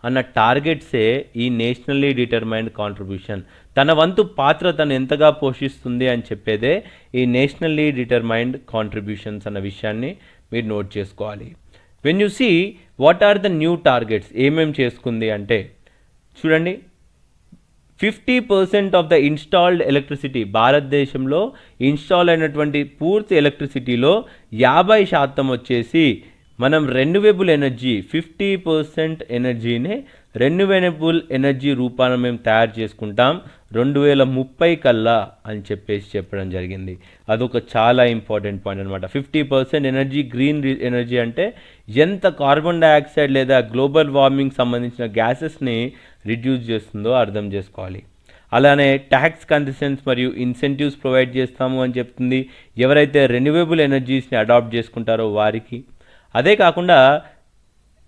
S1: అన్న టార్గెట్సే ఈ నేషనల్లీ డిటర్మైన్డ్ కాంట్రిబ్యూషన్. తన వంతు పాత్ర తను ఎంతగా పోషిస్తుంది అని చెప్పేదే ఈ నేషనల్లీ డిటర్మైన్డ్ కాంట్రిబ్యూషన్స్ అన్న విషయాన్ని మీరు నోట్ చేసుకోవాలి. When you see what are the new targets ఏమేం చేసుకుంది అంటే చూడండి. Fifty percent of the installed electricity భారతదేశంలో ఇన్స్టాల్ అయినటువంటి పూర్తి ఎలక్ట్రిసిటీలో యాభై శాతం వచ్చేసి మనం రెన్యువేబుల్ ఎనర్జీ ఫిఫ్టీ పర్సెంట్ ఎనర్జీనే రెన్యువేబుల్ ఎనర్జీ రూపాన మేము తయారు చేసుకుంటాం. రెండు వేల ముప్పై కల్లా అని చెప్పేసి చెప్పడం జరిగింది. అదొక చాలా ఇంపార్టెంట్ పాయింట్ అనమాట fifty percent energy green energy అంటే ఎంత కార్బన్ డైఆక్సైడ్ లేదా గ్లోబల్ వార్మింగ్ సంబంధించిన గ్యాసెస్ని రిడ్యూస్ చేస్తుందో అర్థం చేసుకోవాలి. అలానే ట్యాక్స్ కన్సెషన్స్ మరియు ఇన్సెంటివ్స్ ప్రొవైడ్ చేస్తాము అని చెప్తుంది. ఎవరైతే రెన్యూవబుల్ ఎనర్జీస్ని అడాప్ట్ చేసుకుంటారో వారికి. అదే కాకుండా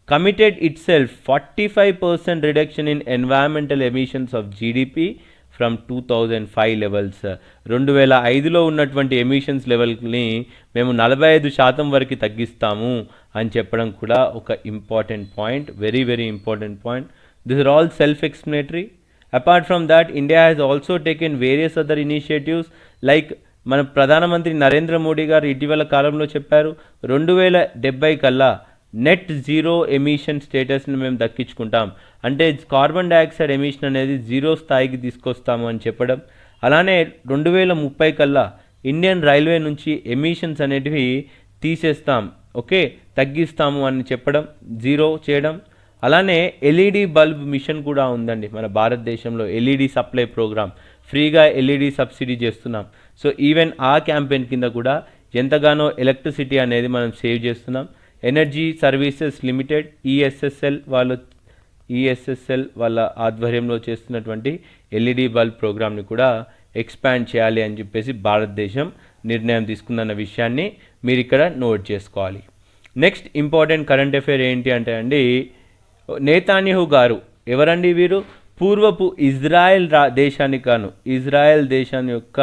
S1: committed itself forty five percent reduction in environmental emissions of GDP from two thousand five levels. రెండు వేల ఐదులో ఉన్నటువంటి ఎమిషన్స్ లెవెల్ని మేము నలభై ఐదు శాతం వరకు తగ్గిస్తాము అని చెప్పడం కూడా ఒక important point very very important point this are all self explanatory apart from that India has also taken various other initiatives like మన ప్రధానమంత్రి నరేంద్ర మోడీ గారు ఇటీవల కాలంలో చెప్పారు రెండు వేల డెబ్బై కల్లా నెట్ జీరో ఎమిషన్ స్టేటస్ని మేము దక్కించుకుంటాం. అంటే కార్బన్ డైఆక్సైడ్ ఎమిషన్ అనేది జీరో స్థాయికి తీసుకొస్తాము అని చెప్పడం. అలానే రెండు వేల ముప్పై కల్లా ఇండియన్ రైల్వే నుంచి ఎమిషన్స్ అనేటివి తీసేస్తాం. ఓకే? తగ్గిస్తాము అని చెప్పడం జీరో చేయడం. అలానే ఎల్ఈడి బల్బ్ మిషన్ కూడా ఉందండి మన భారతదేశంలో ఎల్ఈడి సప్లై ప్రోగ్రామ్ ఫ్రీగా ఎల్ఈడి సబ్సిడీ చేస్తున్నాం. సో ఈవెన్ ఆ క్యాంపెయిన్ కింద కూడా ఎంతగానో ఎలక్ట్రిసిటీ అనేది మనం సేవ్ చేస్తున్నాం. ఎనర్జీ సర్వీసెస్ లిమిటెడ్ ఈఎస్ఎస్ఎల్ వాళ్ళు ఈఎస్ఎస్ఎల్ వాళ్ళ ఆధ్వర్యంలో చేస్తున్నటువంటి ఎల్ఈడి బల్బ్ ప్రోగ్రామ్ని కూడా ఎక్స్పాండ్ చేయాలి అని చెప్పేసి భారతదేశం నిర్ణయం తీసుకుందన్న విషయాన్ని మీరు ఇక్కడ నోట్ చేసుకోవాలి. నెక్స్ట్ ఇంపార్టెంట్ కరెంట్ అఫైర్ ఏంటి అంటే అండి నేతాన్యహు గారు ఎవరండి వీరు? పూర్వపు ఇజ్రాయెల్ రా దేశానికి గాను ఇజ్రాయెల్ దేశాన్ని యొక్క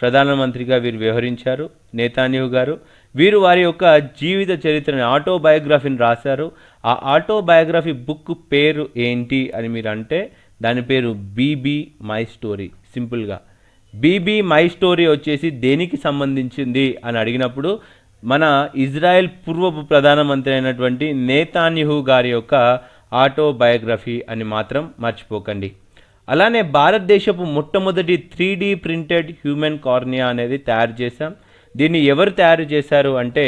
S1: ప్రధానమంత్రిగా వీరు వ్యవహరించారు నేతాన్యహు గారు. వీరు వారి యొక్క జీవిత చరిత్రని ఆటోబయోగ్రఫీని రాశారు. ఆ ఆటోబయోగ్రఫీ బుక్ పేరు ఏంటి అని మీరు అంటే దాని పేరు బీబీ మై స్టోరీ. సింపుల్గా బీబీ మై స్టోరీ వచ్చేసి దేనికి సంబంధించింది అని అడిగినప్పుడు మన ఇజ్రాయెల్ పూర్వపు ప్రధానమంత్రి అయినటువంటి నేతాన్యహు గారి యొక్క ఆటోబయోగ్రఫీ అని మాత్రం మర్చిపోకండి. అలానే భారతదేశపు మొట్టమొదటి three D printed human cornea అనేది తయారు చేశాం. దీన్ని ఎవరు తయారు చేశారు అంటే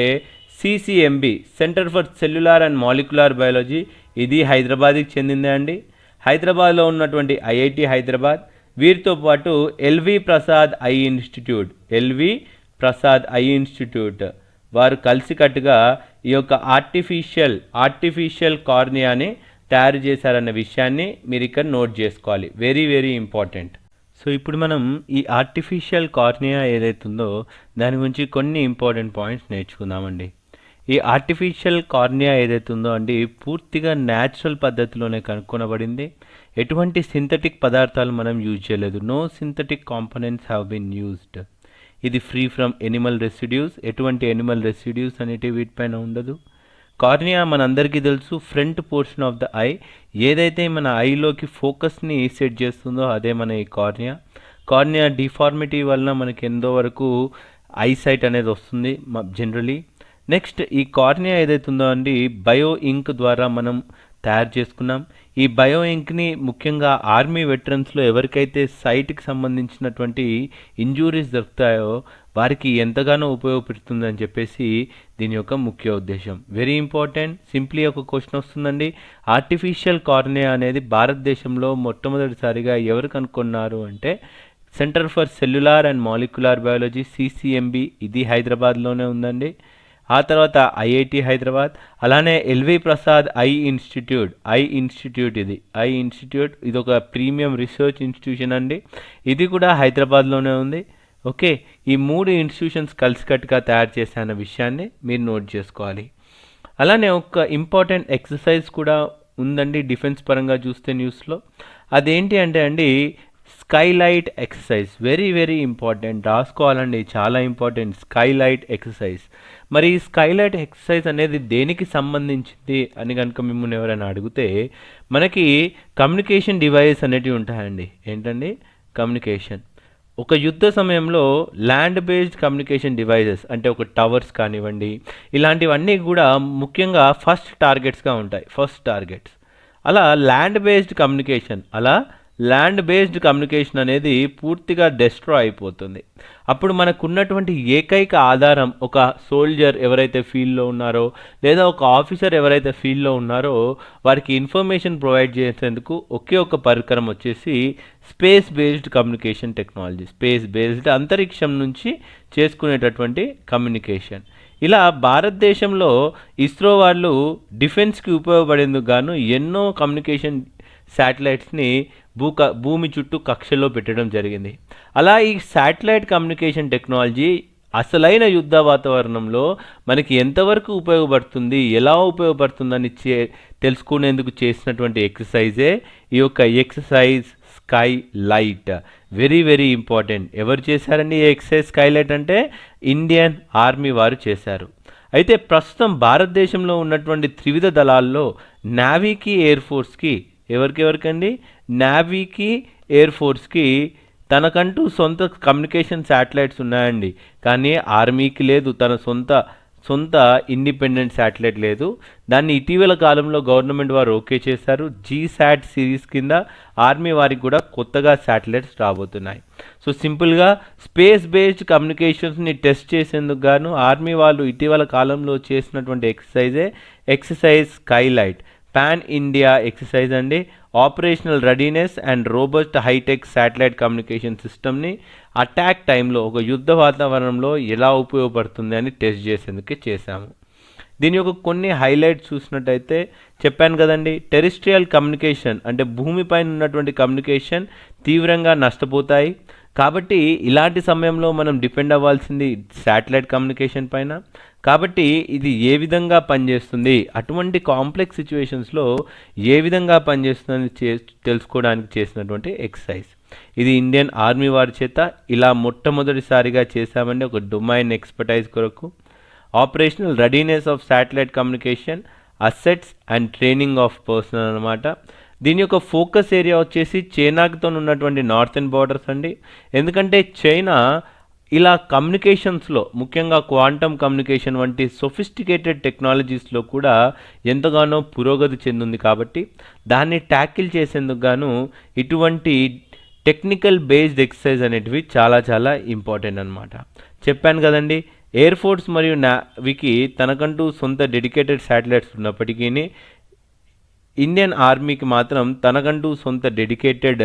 S1: CCMB centre for cellular and molecular biology. ఇది హైదరాబాద్కి చెందిందే అండి. హైదరాబాద్లో ఉన్నటువంటి ఐఐటి హైదరాబాద్. వీరితో పాటు LV Prasad eye institute LV Prasad eye institute. వారు కలిసికట్టుగా ఈ యొక్క ఆర్టిఫిషియల్ ఆర్టిఫిషియల్ కార్నియాని తయారు చేశారన్న విషయాన్ని మీరు ఇక్కడ నోట్ చేసుకోవాలి. Very very important. సో ఇప్పుడు మనం ఈ ఆర్టిఫిషియల్ కార్నియా ఏదైతుందో దాని గురించి కొన్ని ఇంపార్టెంట్ పాయింట్స్ నేర్చుకుందామండి. ఈ ఆర్టిఫిషియల్ కార్నియా ఏదైతుందో అండి పూర్తిగా న్యాచురల్ పద్ధతిలోనే కనుక్కొనబడింది. ఎటువంటి సింథటిక్ పదార్థాలు మనం యూజ్ చేయలేదు. No synthetic components have been used ఇది ఫ్రీ ఫ్రమ్ ఎనిమల్ రెసిడ్యూస్ ఎటువంటి ఎనిమల్ రెసిడ్యూస్ అనేటివి వీటిపైన ఉండదు. కార్నియా మనందరికీ తెలుసు front portion of the eye. ఏదైతే మన ఐలోకి ఫోకస్ని సెట్ చేస్తుందో అదే మన ఈ కార్నియా. కార్నియా డిఫార్మిటీ వలన మనకి ఎంతో వరకు ఐసైట్ అనేది వస్తుంది జనరలీ నెక్స్ట్ ఈ కార్నియా ఏదైతే ఉందో అండి బయో ఇంక్ ద్వారా మనం తయారు చేసుకున్నాం. ఈ బయో ఇంక్ని ముఖ్యంగా ఆర్మీ వెటరన్స్లో ఎవరికైతే సైట్కి సంబంధించినటువంటి ఇంజూరీస్ దొరుకుతాయో వారికి ఎంతగానో ఉపయోగపడుతుందని చెప్పేసి దీని యొక్క ముఖ్య ఉద్దేశం. వెరీ ఇంపార్టెంట్ సింప్లీ ఒక క్వశ్చన్ వస్తుందండి. ఆర్టిఫిషియల్ కార్నియా అనేది భారతదేశంలో మొట్టమొదటిసారిగా ఎవరు కనుక్కున్నారు అంటే centre for cellular and molecular biology CCMB ఇది హైదరాబాద్లోనే ఉందండి. ఆ తర్వాత ఐఐటి హైదరాబాద్ అలానే LV Prasad eye institute eye institute ఇది. ఐ ఇన్స్టిట్యూట్ ఇది ఒక ప్రీమియం రీసెర్చ్ ఇన్స్టిట్యూషన్ అండి. ఇది కూడా హైదరాబాద్లోనే ఉంది. ఓకే ఈ మూడు ఇన్స్టిట్యూషన్స్ కలిసికట్టుగా తయారు చేశాన్న విషయాన్ని మీరు నోట్ చేసుకోవాలి. అలానే ఒక ఇంపార్టెంట్ ఎక్సర్సైజ్ కూడా ఉందండి డిఫెన్స్ పరంగా చూస్తే న్యూస్లో. అదేంటి అంటే అండి skylight exercise. Very very important రాసుకోవాలండి. చాలా ఇంపార్టెంట్ స్కైలైట్ ఎక్సర్సైజ్ మరి ఈ స్కైలైట్ ఎక్సర్సైజ్ అనేది దేనికి సంబంధించింది అని కనుక మిమ్మల్ని ఎవరైనా అడిగితే మనకి కమ్యూనికేషన్ డివైస్ అనేటివి ఉంటాయండి. ఏంటండి? కమ్యూనికేషన్ ఒక యుద్ధ సమయంలో ల్యాండ్ బేస్డ్ కమ్యూనికేషన్ డివైజెస్ అంటే ఒక టవర్స్ కానివ్వండి ఇలాంటివన్నీ కూడా ముఖ్యంగా ఫస్ట్ టార్గెట్స్గా ఉంటాయి. ఫస్ట్ టార్గెట్స్ అలా ల్యాండ్ బేస్డ్ కమ్యూనికేషన్ అలా ల్యాండ్ బేస్డ్ కమ్యూనికేషన్ అనేది పూర్తిగా డెస్ట్రా అయిపోతుంది. అప్పుడు మనకున్నటువంటి ఏకైక ఆధారం ఒక సోల్జర్ ఎవరైతే ఫీల్డ్లో ఉన్నారో లేదా ఒక ఆఫీసర్ ఎవరైతే ఫీల్డ్లో ఉన్నారో వారికి ఇన్ఫర్మేషన్ ప్రొవైడ్ చేసేందుకు ఒకే ఒక పరికరం వచ్చేసి space based communication technology space based అంతరిక్షం నుంచి చేసుకునేటటువంటి కమ్యూనికేషన్ ఇలా భారతదేశంలో ఇస్రో వాళ్ళు డిఫెన్స్కి ఉపయోగపడేందుకు గాను ఎన్నో కమ్యూనికేషన్ శాటిలైట్స్ని భూ భూమి చుట్టూ కక్షలో పెట్టడం జరిగింది. అలా ఈ శాటిలైట్ కమ్యూనికేషన్ టెక్నాలజీ అసలైన యుద్ధ వాతావరణంలో మనకి ఎంతవరకు ఉపయోగపడుతుంది ఎలా ఉపయోగపడుతుందని చే తెలుసుకునేందుకు చేసినటువంటి ఎక్సర్సైజే ఈ యొక్క exercise sky light very very important. ఎవరు చేశారండి ఈ ఎక్సర్సైజ్ స్కై లైట్ అంటే? ఇండియన్ ఆర్మీ వారు చేశారు. అయితే ప్రస్తుతం భారతదేశంలో ఉన్నటువంటి త్రివిధ దళాల్లో నావీకి ఎయిర్ ఫోర్స్కి ఎవరికి ఎవరికండి నావీకి ఎయిర్ ఫోర్స్కి తనకంటూ సొంత కమ్యూనికేషన్ శాటిలైట్స్ ఉన్నాయండి. కానీ ఆర్మీకి లేదు తన సొంత సొంత ఇండిపెండెంట్ శాటిలైట్ లేదు. దాన్ని ఇటీవల కాలంలో గవర్నమెంట్ వారు ఓకే చేశారు. జీ శాట్ సిరీస్ కింద ఆర్మీ వారికి కూడా కొత్తగా శాటిలైట్స్ రాబోతున్నాయి. సో సింపుల్గా స్పేస్ బేస్డ్ కమ్యూనికేషన్స్ని టెస్ట్ చేసేందుకు గాను ఆర్మీ వాళ్ళు ఇటీవల కాలంలో చేసినటువంటి ఎక్సర్సైజే exercise skylight. Pan India exercise అండి. Operational readiness and robust hitech satellite communication సిస్టమ్ని అటాక్ టైంలో ఒక యుద్ధ వాతావరణంలో ఎలా ఉపయోగపడుతుంది అని టెస్ట్ చేసేందుకు చేశాము. దీని యొక్క కొన్ని హైలైట్స్ చూసినట్టయితే చెప్పాను కదండి టెరిస్ట్రియల్ కమ్యూనికేషన్ అంటే భూమిపైన ఉన్నటువంటి కమ్యూనికేషన్ తీవ్రంగా నష్టపోతాయి. కాబట్టి ఇలాంటి సమయంలో మనం డిపెండ్ అవ్వాల్సింది శాటిలైట్ కమ్యూనికేషన్ పైన కాబట్టి ఇది ఏ విధంగా పనిచేస్తుంది? అటువంటి కాంప్లెక్స్ సిచ్యువేషన్స్లో ఏ విధంగా పనిచేస్తుందని చే తెలుసుకోవడానికి చేసినటువంటి ఎక్సర్సైజ్ ఇది ఇండియన్ ఆర్మీ వారి చేత ఇలా మొట్టమొదటిసారిగా చేశామండి ఒక డొమైన్ ఎక్స్పర్టైజ్ కొరకు. Operational readiness of satellite communication assets and training of personnel అనమాట దీని యొక్క ఫోకస్ ఏరియా వచ్చేసి చైనాతో ఉన్నటువంటి నార్థన్ బార్డర్స్ అండి. ఎందుకంటే చైనా ఇలా కమ్యూనికేషన్స్లో ముఖ్యంగా క్వాంటమ్ కమ్యూనికేషన్ వంటి సొఫిస్టికేటెడ్ టెక్నాలజీస్లో కూడా ఎంతగానో పురోగతి చెందింది కాబట్టి దాన్ని ట్యాకిల్ చేసేందుకు గాను ఇటువంటి టెక్నికల్ బేస్డ్ ఎక్సర్సైజ్ అనేటివి చాలా చాలా ఇంపార్టెంట్ అనమాట చెప్పాను కదండి ఎయిర్ ఫోర్స్ మరియు నావికి తనకంటూ సొంత డెడికేటెడ్ శాటిలైట్స్ ఉన్నప్పటికీ ఇండియన్ ఆర్మీకి మాత్రం తనకంటూ సొంత డెడికేటెడ్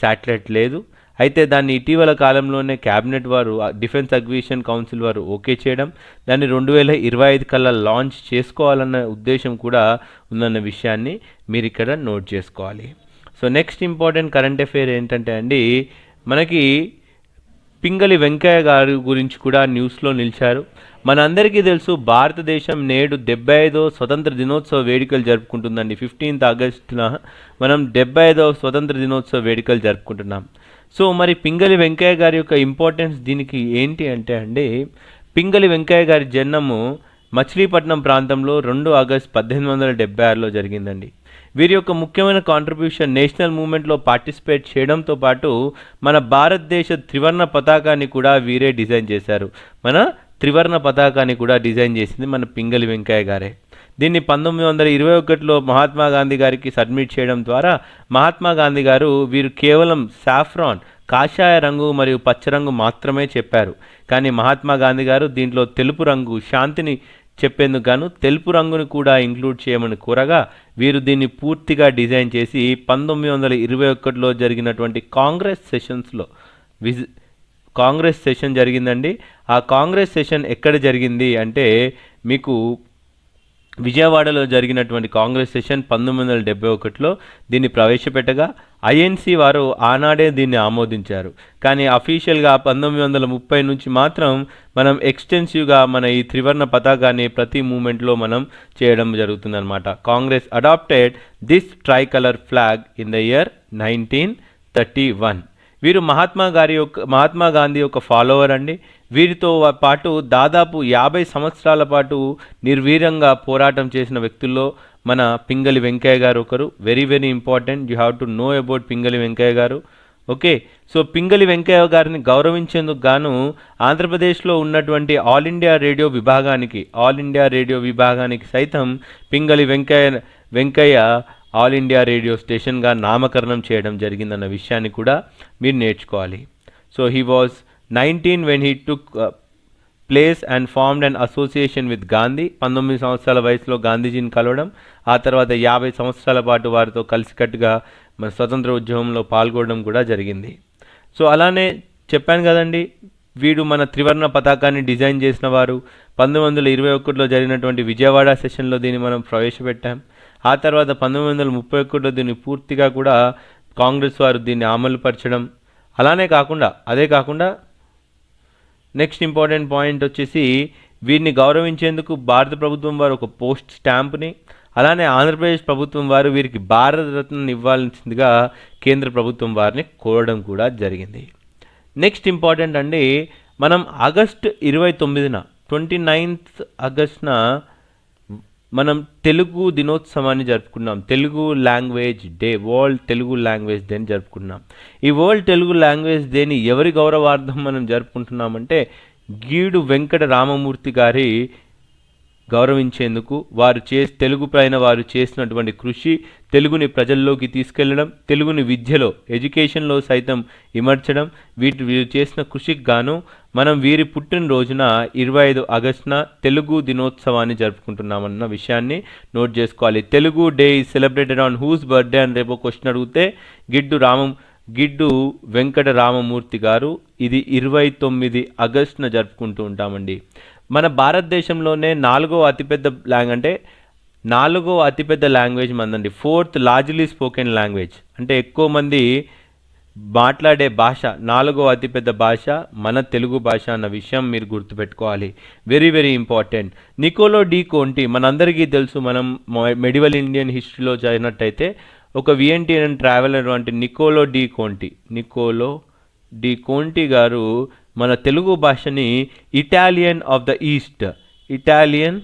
S1: శాటిలైట్ లేదు. అయితే దాన్ని ఇటీవల కాలంలోనే క్యాబినెట్ వారు డిఫెన్స్ అగ్విషన్ కౌన్సిల్ వారు ఓకే చేయడం దాన్ని రెండు వేల ఇరవై ఐదు కల్లా లాంచ్ చేసుకోవాలన్న ఉద్దేశం కూడా ఉందన్న విషయాన్ని మీరు ఇక్కడ నోట్ చేసుకోవాలి. So next important current affair ఏంటంటే అండి మనకి పింగళి వెంకయ్య గారి గురించి కూడా న్యూస్లో నిలిచారు. మనందరికీ తెలుసు భారతదేశం నేడు డెబ్బై ఐదో స్వతంత్ర దినోత్సవ వేడుకలు జరుపుకుంటుందండి. ఫిఫ్టీన్త్ ఆగస్టున మనం డెబ్బై ఐదవ స్వతంత్ర దినోత్సవ వేడుకలు జరుపుకుంటున్నాం. సో మరి పింగళి వెంకయ్య గారి యొక్క ఇంపార్టెన్స్ దీనికి ఏంటి అంటే అండి పింగళి వెంకయ్య గారి జన్మము మచిలీపట్నం ప్రాంతంలో రెండు ఆగస్ట్ పద్దెనిమిది వందల డెబ్బై ఆరులో జరిగిందండి. వీరి యొక్క ముఖ్యమైన కాంట్రిబ్యూషన్ నేషనల్ మూమెంట్లో పార్టిసిపేట్ చేయడంతో పాటు మన భారతదేశ త్రివర్ణ పతాకాన్ని కూడా వీరే డిజైన్ చేశారు. మన త్రివర్ణ పతాకాన్ని కూడా డిజైన్ చేసింది మన పింగళి వెంకయ్య గారే. దీన్ని పంతొమ్మిది వందల ఇరవై ఒకటిలో మహాత్మా గాంధీ గారికి సబ్మిట్ చేయడం ద్వారా మహాత్మా గాంధీ గారు వీరు కేవలం సాఫ్రాన్ కాషాయ రంగు మరియు పచ్చ రంగు మాత్రమే చెప్పారు. కానీ మహాత్మా గాంధీ గారు దీంట్లో తెలుపు రంగు శాంతిని చెప్పేందుకు గాను తెలుపు రంగుని కూడా ఇంక్లూడ్ చేయమని కోరగా వీరు దీన్ని పూర్తిగా డిజైన్ చేసి పంతొమ్మిది వందల ఇరవై ఒకటిలో జరిగినటువంటి కాంగ్రెస్ సెషన్స్లో విజి కాంగ్రెస్ సెషన్ జరిగిందండి. ఆ కాంగ్రెస్ సెషన్ ఎక్కడ జరిగింది అంటే మీకు విజయవాడలో జరిగినటువంటి కాంగ్రెస్ సెషన్ పంతొమ్మిది వందల డెబ్బై ఒకటిలో దీన్ని ప్రవేశపెట్టగా ఐఎన్సీ వారు ఆనాడే దీన్ని ఆమోదించారు. కానీ అఫీషియల్గా పంతొమ్మిది వందల ముప్పై నుంచి మాత్రం మనం ఎక్స్టెన్సివ్గా మన ఈ త్రివర్ణ పతాకాన్ని ప్రతి మూమెంట్లో మనం చేయడం జరుగుతుందన్నమాట. Congress adopted this tricolour flag in the year nineteen thirty one. వీరు మహాత్మా గారి యొక్క మహాత్మా గాంధీ యొక్క ఫాలోవర్ అండి. వీరితో పాటు దాదాపు యాభై సంవత్సరాల పాటు నిర్వీరంగా పోరాటం చేసిన వ్యక్తుల్లో మన పింగళి వెంకయ్య గారు ఒకరు. Very very important you have to know about Pingali Venkayya garu. Okay so Pingali Venkaiah గారిని గౌరవించేందుకు గాను ఆంధ్రప్రదేశ్లో ఉన్నటువంటి ఆల్ ఇండియా రేడియో విభాగానికి ఆల్ ఇండియా రేడియో విభాగానికి సైతం Pingali Venkayya Venkayya All India Radio స్టేషన్గా నామకరణం చేయడం జరిగిందన్న విషయాన్ని కూడా మీరు నేర్చుకోవాలి. So he was nineteen when he took place and formed and association with Gandhi పంతొమ్మిది సంవత్సరాల వయసులో గాంధీజీని కలవడం. ఆ తర్వాత యాభై సంవత్సరాల పాటు వారితో కలిసికట్టుగా మన స్వతంత్ర ఉద్యమంలో పాల్గొనడం కూడా జరిగింది. సో అలానే చెప్పాను కదండి వీడు మన త్రివర్ణ పతాకాన్ని డిజైన్ చేసిన వారు. పంతొమ్మిది వందల ఇరవై ఒకటిలో జరిగినటువంటి విజయవాడ సెషన్లో దీన్ని మనం ప్రవేశపెట్టాం. ఆ తర్వాత పంతొమ్మిది వందల ముప్పై ఒకటిలో దీన్ని పూర్తిగా కూడా కాంగ్రెస్ వారు దీన్ని అమలుపరచడం. అలానే కాకుండా అదే కాకుండా నెక్స్ట్ ఇంపార్టెంట్ పాయింట్ వచ్చేసి వీరిని గౌరవించేందుకు భారత ప్రభుత్వం వారు ఒక పోస్ట్ స్టాంప్ని అలానే ఆంధ్రప్రదేశ్ ప్రభుత్వం వారు వీరికి భారతరత్న ఇవ్వాల్సిందిగా కేంద్ర ప్రభుత్వం వారిని కోరడం కూడా జరిగింది. నెక్స్ట్ ఇంపార్టెంట్ అండి మనం ఆగస్ట్ ఇరవై తొమ్మిదిన ట్వంటీ నైన్త్ ఆగస్ట్న మనం తెలుగు దినోత్సవాన్ని జరుపుకున్నాం. Telugu language day world Telugu language డేని జరుపుకున్నాం. ఈ వరల్డ్ తెలుగు లాంగ్వేజ్ డేని ఎవరి గౌరవార్థం మనం జరుపుకుంటున్నామంటే గీడు వెంకట రామమూర్తి గారి గౌరవించేందుకు వారు చే తెలుగు పైన వారు చేసినటువంటి కృషి తెలుగుని ప్రజల్లోకి తీసుకెళ్ళడం తెలుగుని విద్యలో ఎడ్యుకేషన్లో సైతం ఇమర్చడం వీటి వీరు చేసిన కృషికి గాను మనం వీరి పుట్టినరోజున ఇరవై ఐదు ఆగస్టున తెలుగు దినోత్సవాన్ని జరుపుకుంటున్నామన్న విషయాన్ని నోట్ చేసుకోవాలి. Telugu day is celebrated on whose birthday అని రేపు క్వశ్చన్ అడిగితే గిడ్డు రామం గిడ్డు వెంకట రామమూర్తి గారు ఇది ఇరవై తొమ్మిది ఆగస్టున జరుపుకుంటూ ఉంటామండి. మన భారతదేశంలోనే నాలుగో అతిపెద్ద లాంగ్ అంటే నాలుగో అతిపెద్ద language మందండి. Fourth largely spoken language. అంటే ఎక్కువ మంది మాట్లాడే భాష నాలుగో అతిపెద్ద భాష మన తెలుగు భాష అన్న విషయం మీరు గుర్తుపెట్టుకోవాలి. Very very important Niccolo de Conti మనందరికీ తెలుసు మనం మెడివల్ ఇండియన్ హిస్టరీలో చదివినట్టయితే ఒక విఎన్టీఎన్ ట్రావెలర్ వంటి Niccolo de కోంటి Niccolo de Conti గారు మన తెలుగు భాషని Italian of the east Italian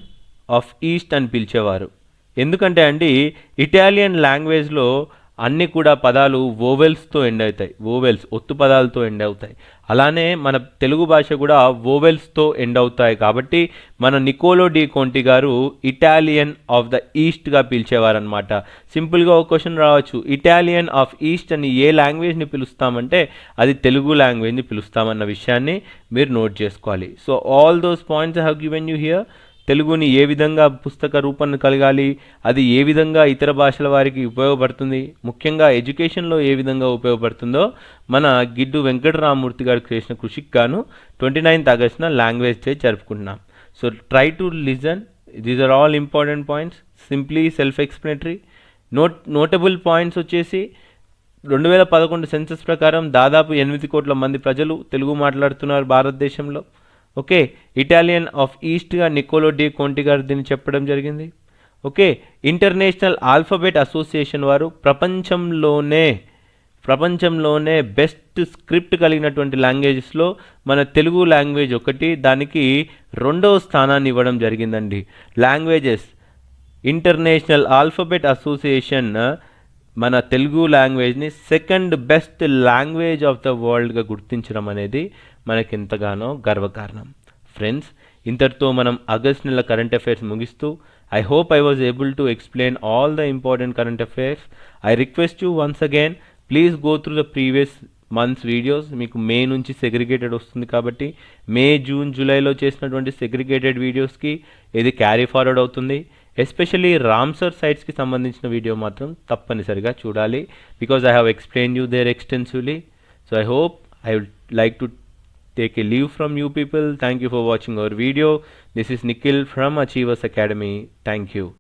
S1: of east అని పిలిచేవారు. ఎందుకంటే అండి ఇటాలియన్ లాంగ్వేజ్లో అన్ని కూడా పదాలు ఓవెల్స్తో ఎండ్ అవుతాయి. ఓవెల్స్ ఒత్తు పదాలతో ఎండ్ అవుతాయి. అలానే మన తెలుగు భాష కూడా ఓవెల్స్తో ఎండ్ అవుతాయి కాబట్టి మన Niccolo de Conti garu Italian of the ఈస్ట్గా పిలిచేవారనమాట సింపుల్గా ఒక క్వశ్చన్ రావచ్చు. ఇటాలియన్ ఆఫ్ ఈస్ట్ అని ఏ లాంగ్వేజ్ని పిలుస్తామంటే అది తెలుగు లాంగ్వేజ్ని పిలుస్తామన్న విషయాన్ని మీరు నోట్ చేసుకోవాలి. So all those points have given you here తెలుగుని ఏ విధంగా పుస్తక రూపం కలగాలి అది ఏ విధంగా ఇతర భాషల వారికి ఉపయోగపడుతుంది ముఖ్యంగా ఎడ్యుకేషన్లో ఏ విధంగా ఉపయోగపడుతుందో మన గిడ్డు వెంకటరామమూర్తి గారు చేసిన కృషికి గాను ట్వంటీ నైన్త్ ఆగస్టున లాంగ్వేజ్ డే జరుపుకుంటున్నాం. So try to listen these are all important points simply self explanatory note notable points వచ్చేసి రెండు వేల పదకొండు సెన్సస్ ప్రకారం దాదాపు ఎనిమిది కోట్ల మంది ప్రజలు తెలుగు మాట్లాడుతున్నారు భారతదేశంలో. ఓకే? ఇటాలియన్ ఆఫ్ ఈస్ట్గా నికోలో డి కొంటి గారు దీన్ని చెప్పడం జరిగింది. ఓకే? ఇంటర్నేషనల్ ఆల్ఫాబెట్ అసోసియేషన్ వారు ప్రపంచంలోనే ప్రపంచంలోనే బెస్ట్ స్క్రిప్ట్ కలిగినటువంటి లాంగ్వేజెస్లో మన తెలుగు లాంగ్వేజ్ ఒకటి దానికి రెండవ స్థానాన్ని ఇవ్వడం జరిగిందండి. లాంగ్వేజెస్ ఇంటర్నేషనల్ ఆల్ఫాబెట్ అసోసియేషన్ మన Telugu లాంగ్వేజ్ని second best language of the వరల్డ్గా గుర్తించడం అనేది మనకి ఎంతగానో గర్వకారణం. ఫ్రెండ్స్ ఇంతటితో మనం ఆగస్ట్ నెల కరెంట్ అఫైర్స్ ముగిస్తూ I hope I was able to explain all the important current affairs I request you once again please go through the previous months videos మీకు మే నుంచి సెగ్రిగేటెడ్ వస్తుంది కాబట్టి మే జూన్ జూలైలో చేసినటువంటి segregated వీడియోస్కి ఇది carry forward అవుతుంది. Especially Ramsar సైట్స్కి సంబంధించిన వీడియో మాత్రం తప్పనిసరిగా చూడాలి because I have explain you there extensively so I hope I would like to take a leave from you people. Thank you for watching our video. This is Nikhil from Achievers Academy. Thank you.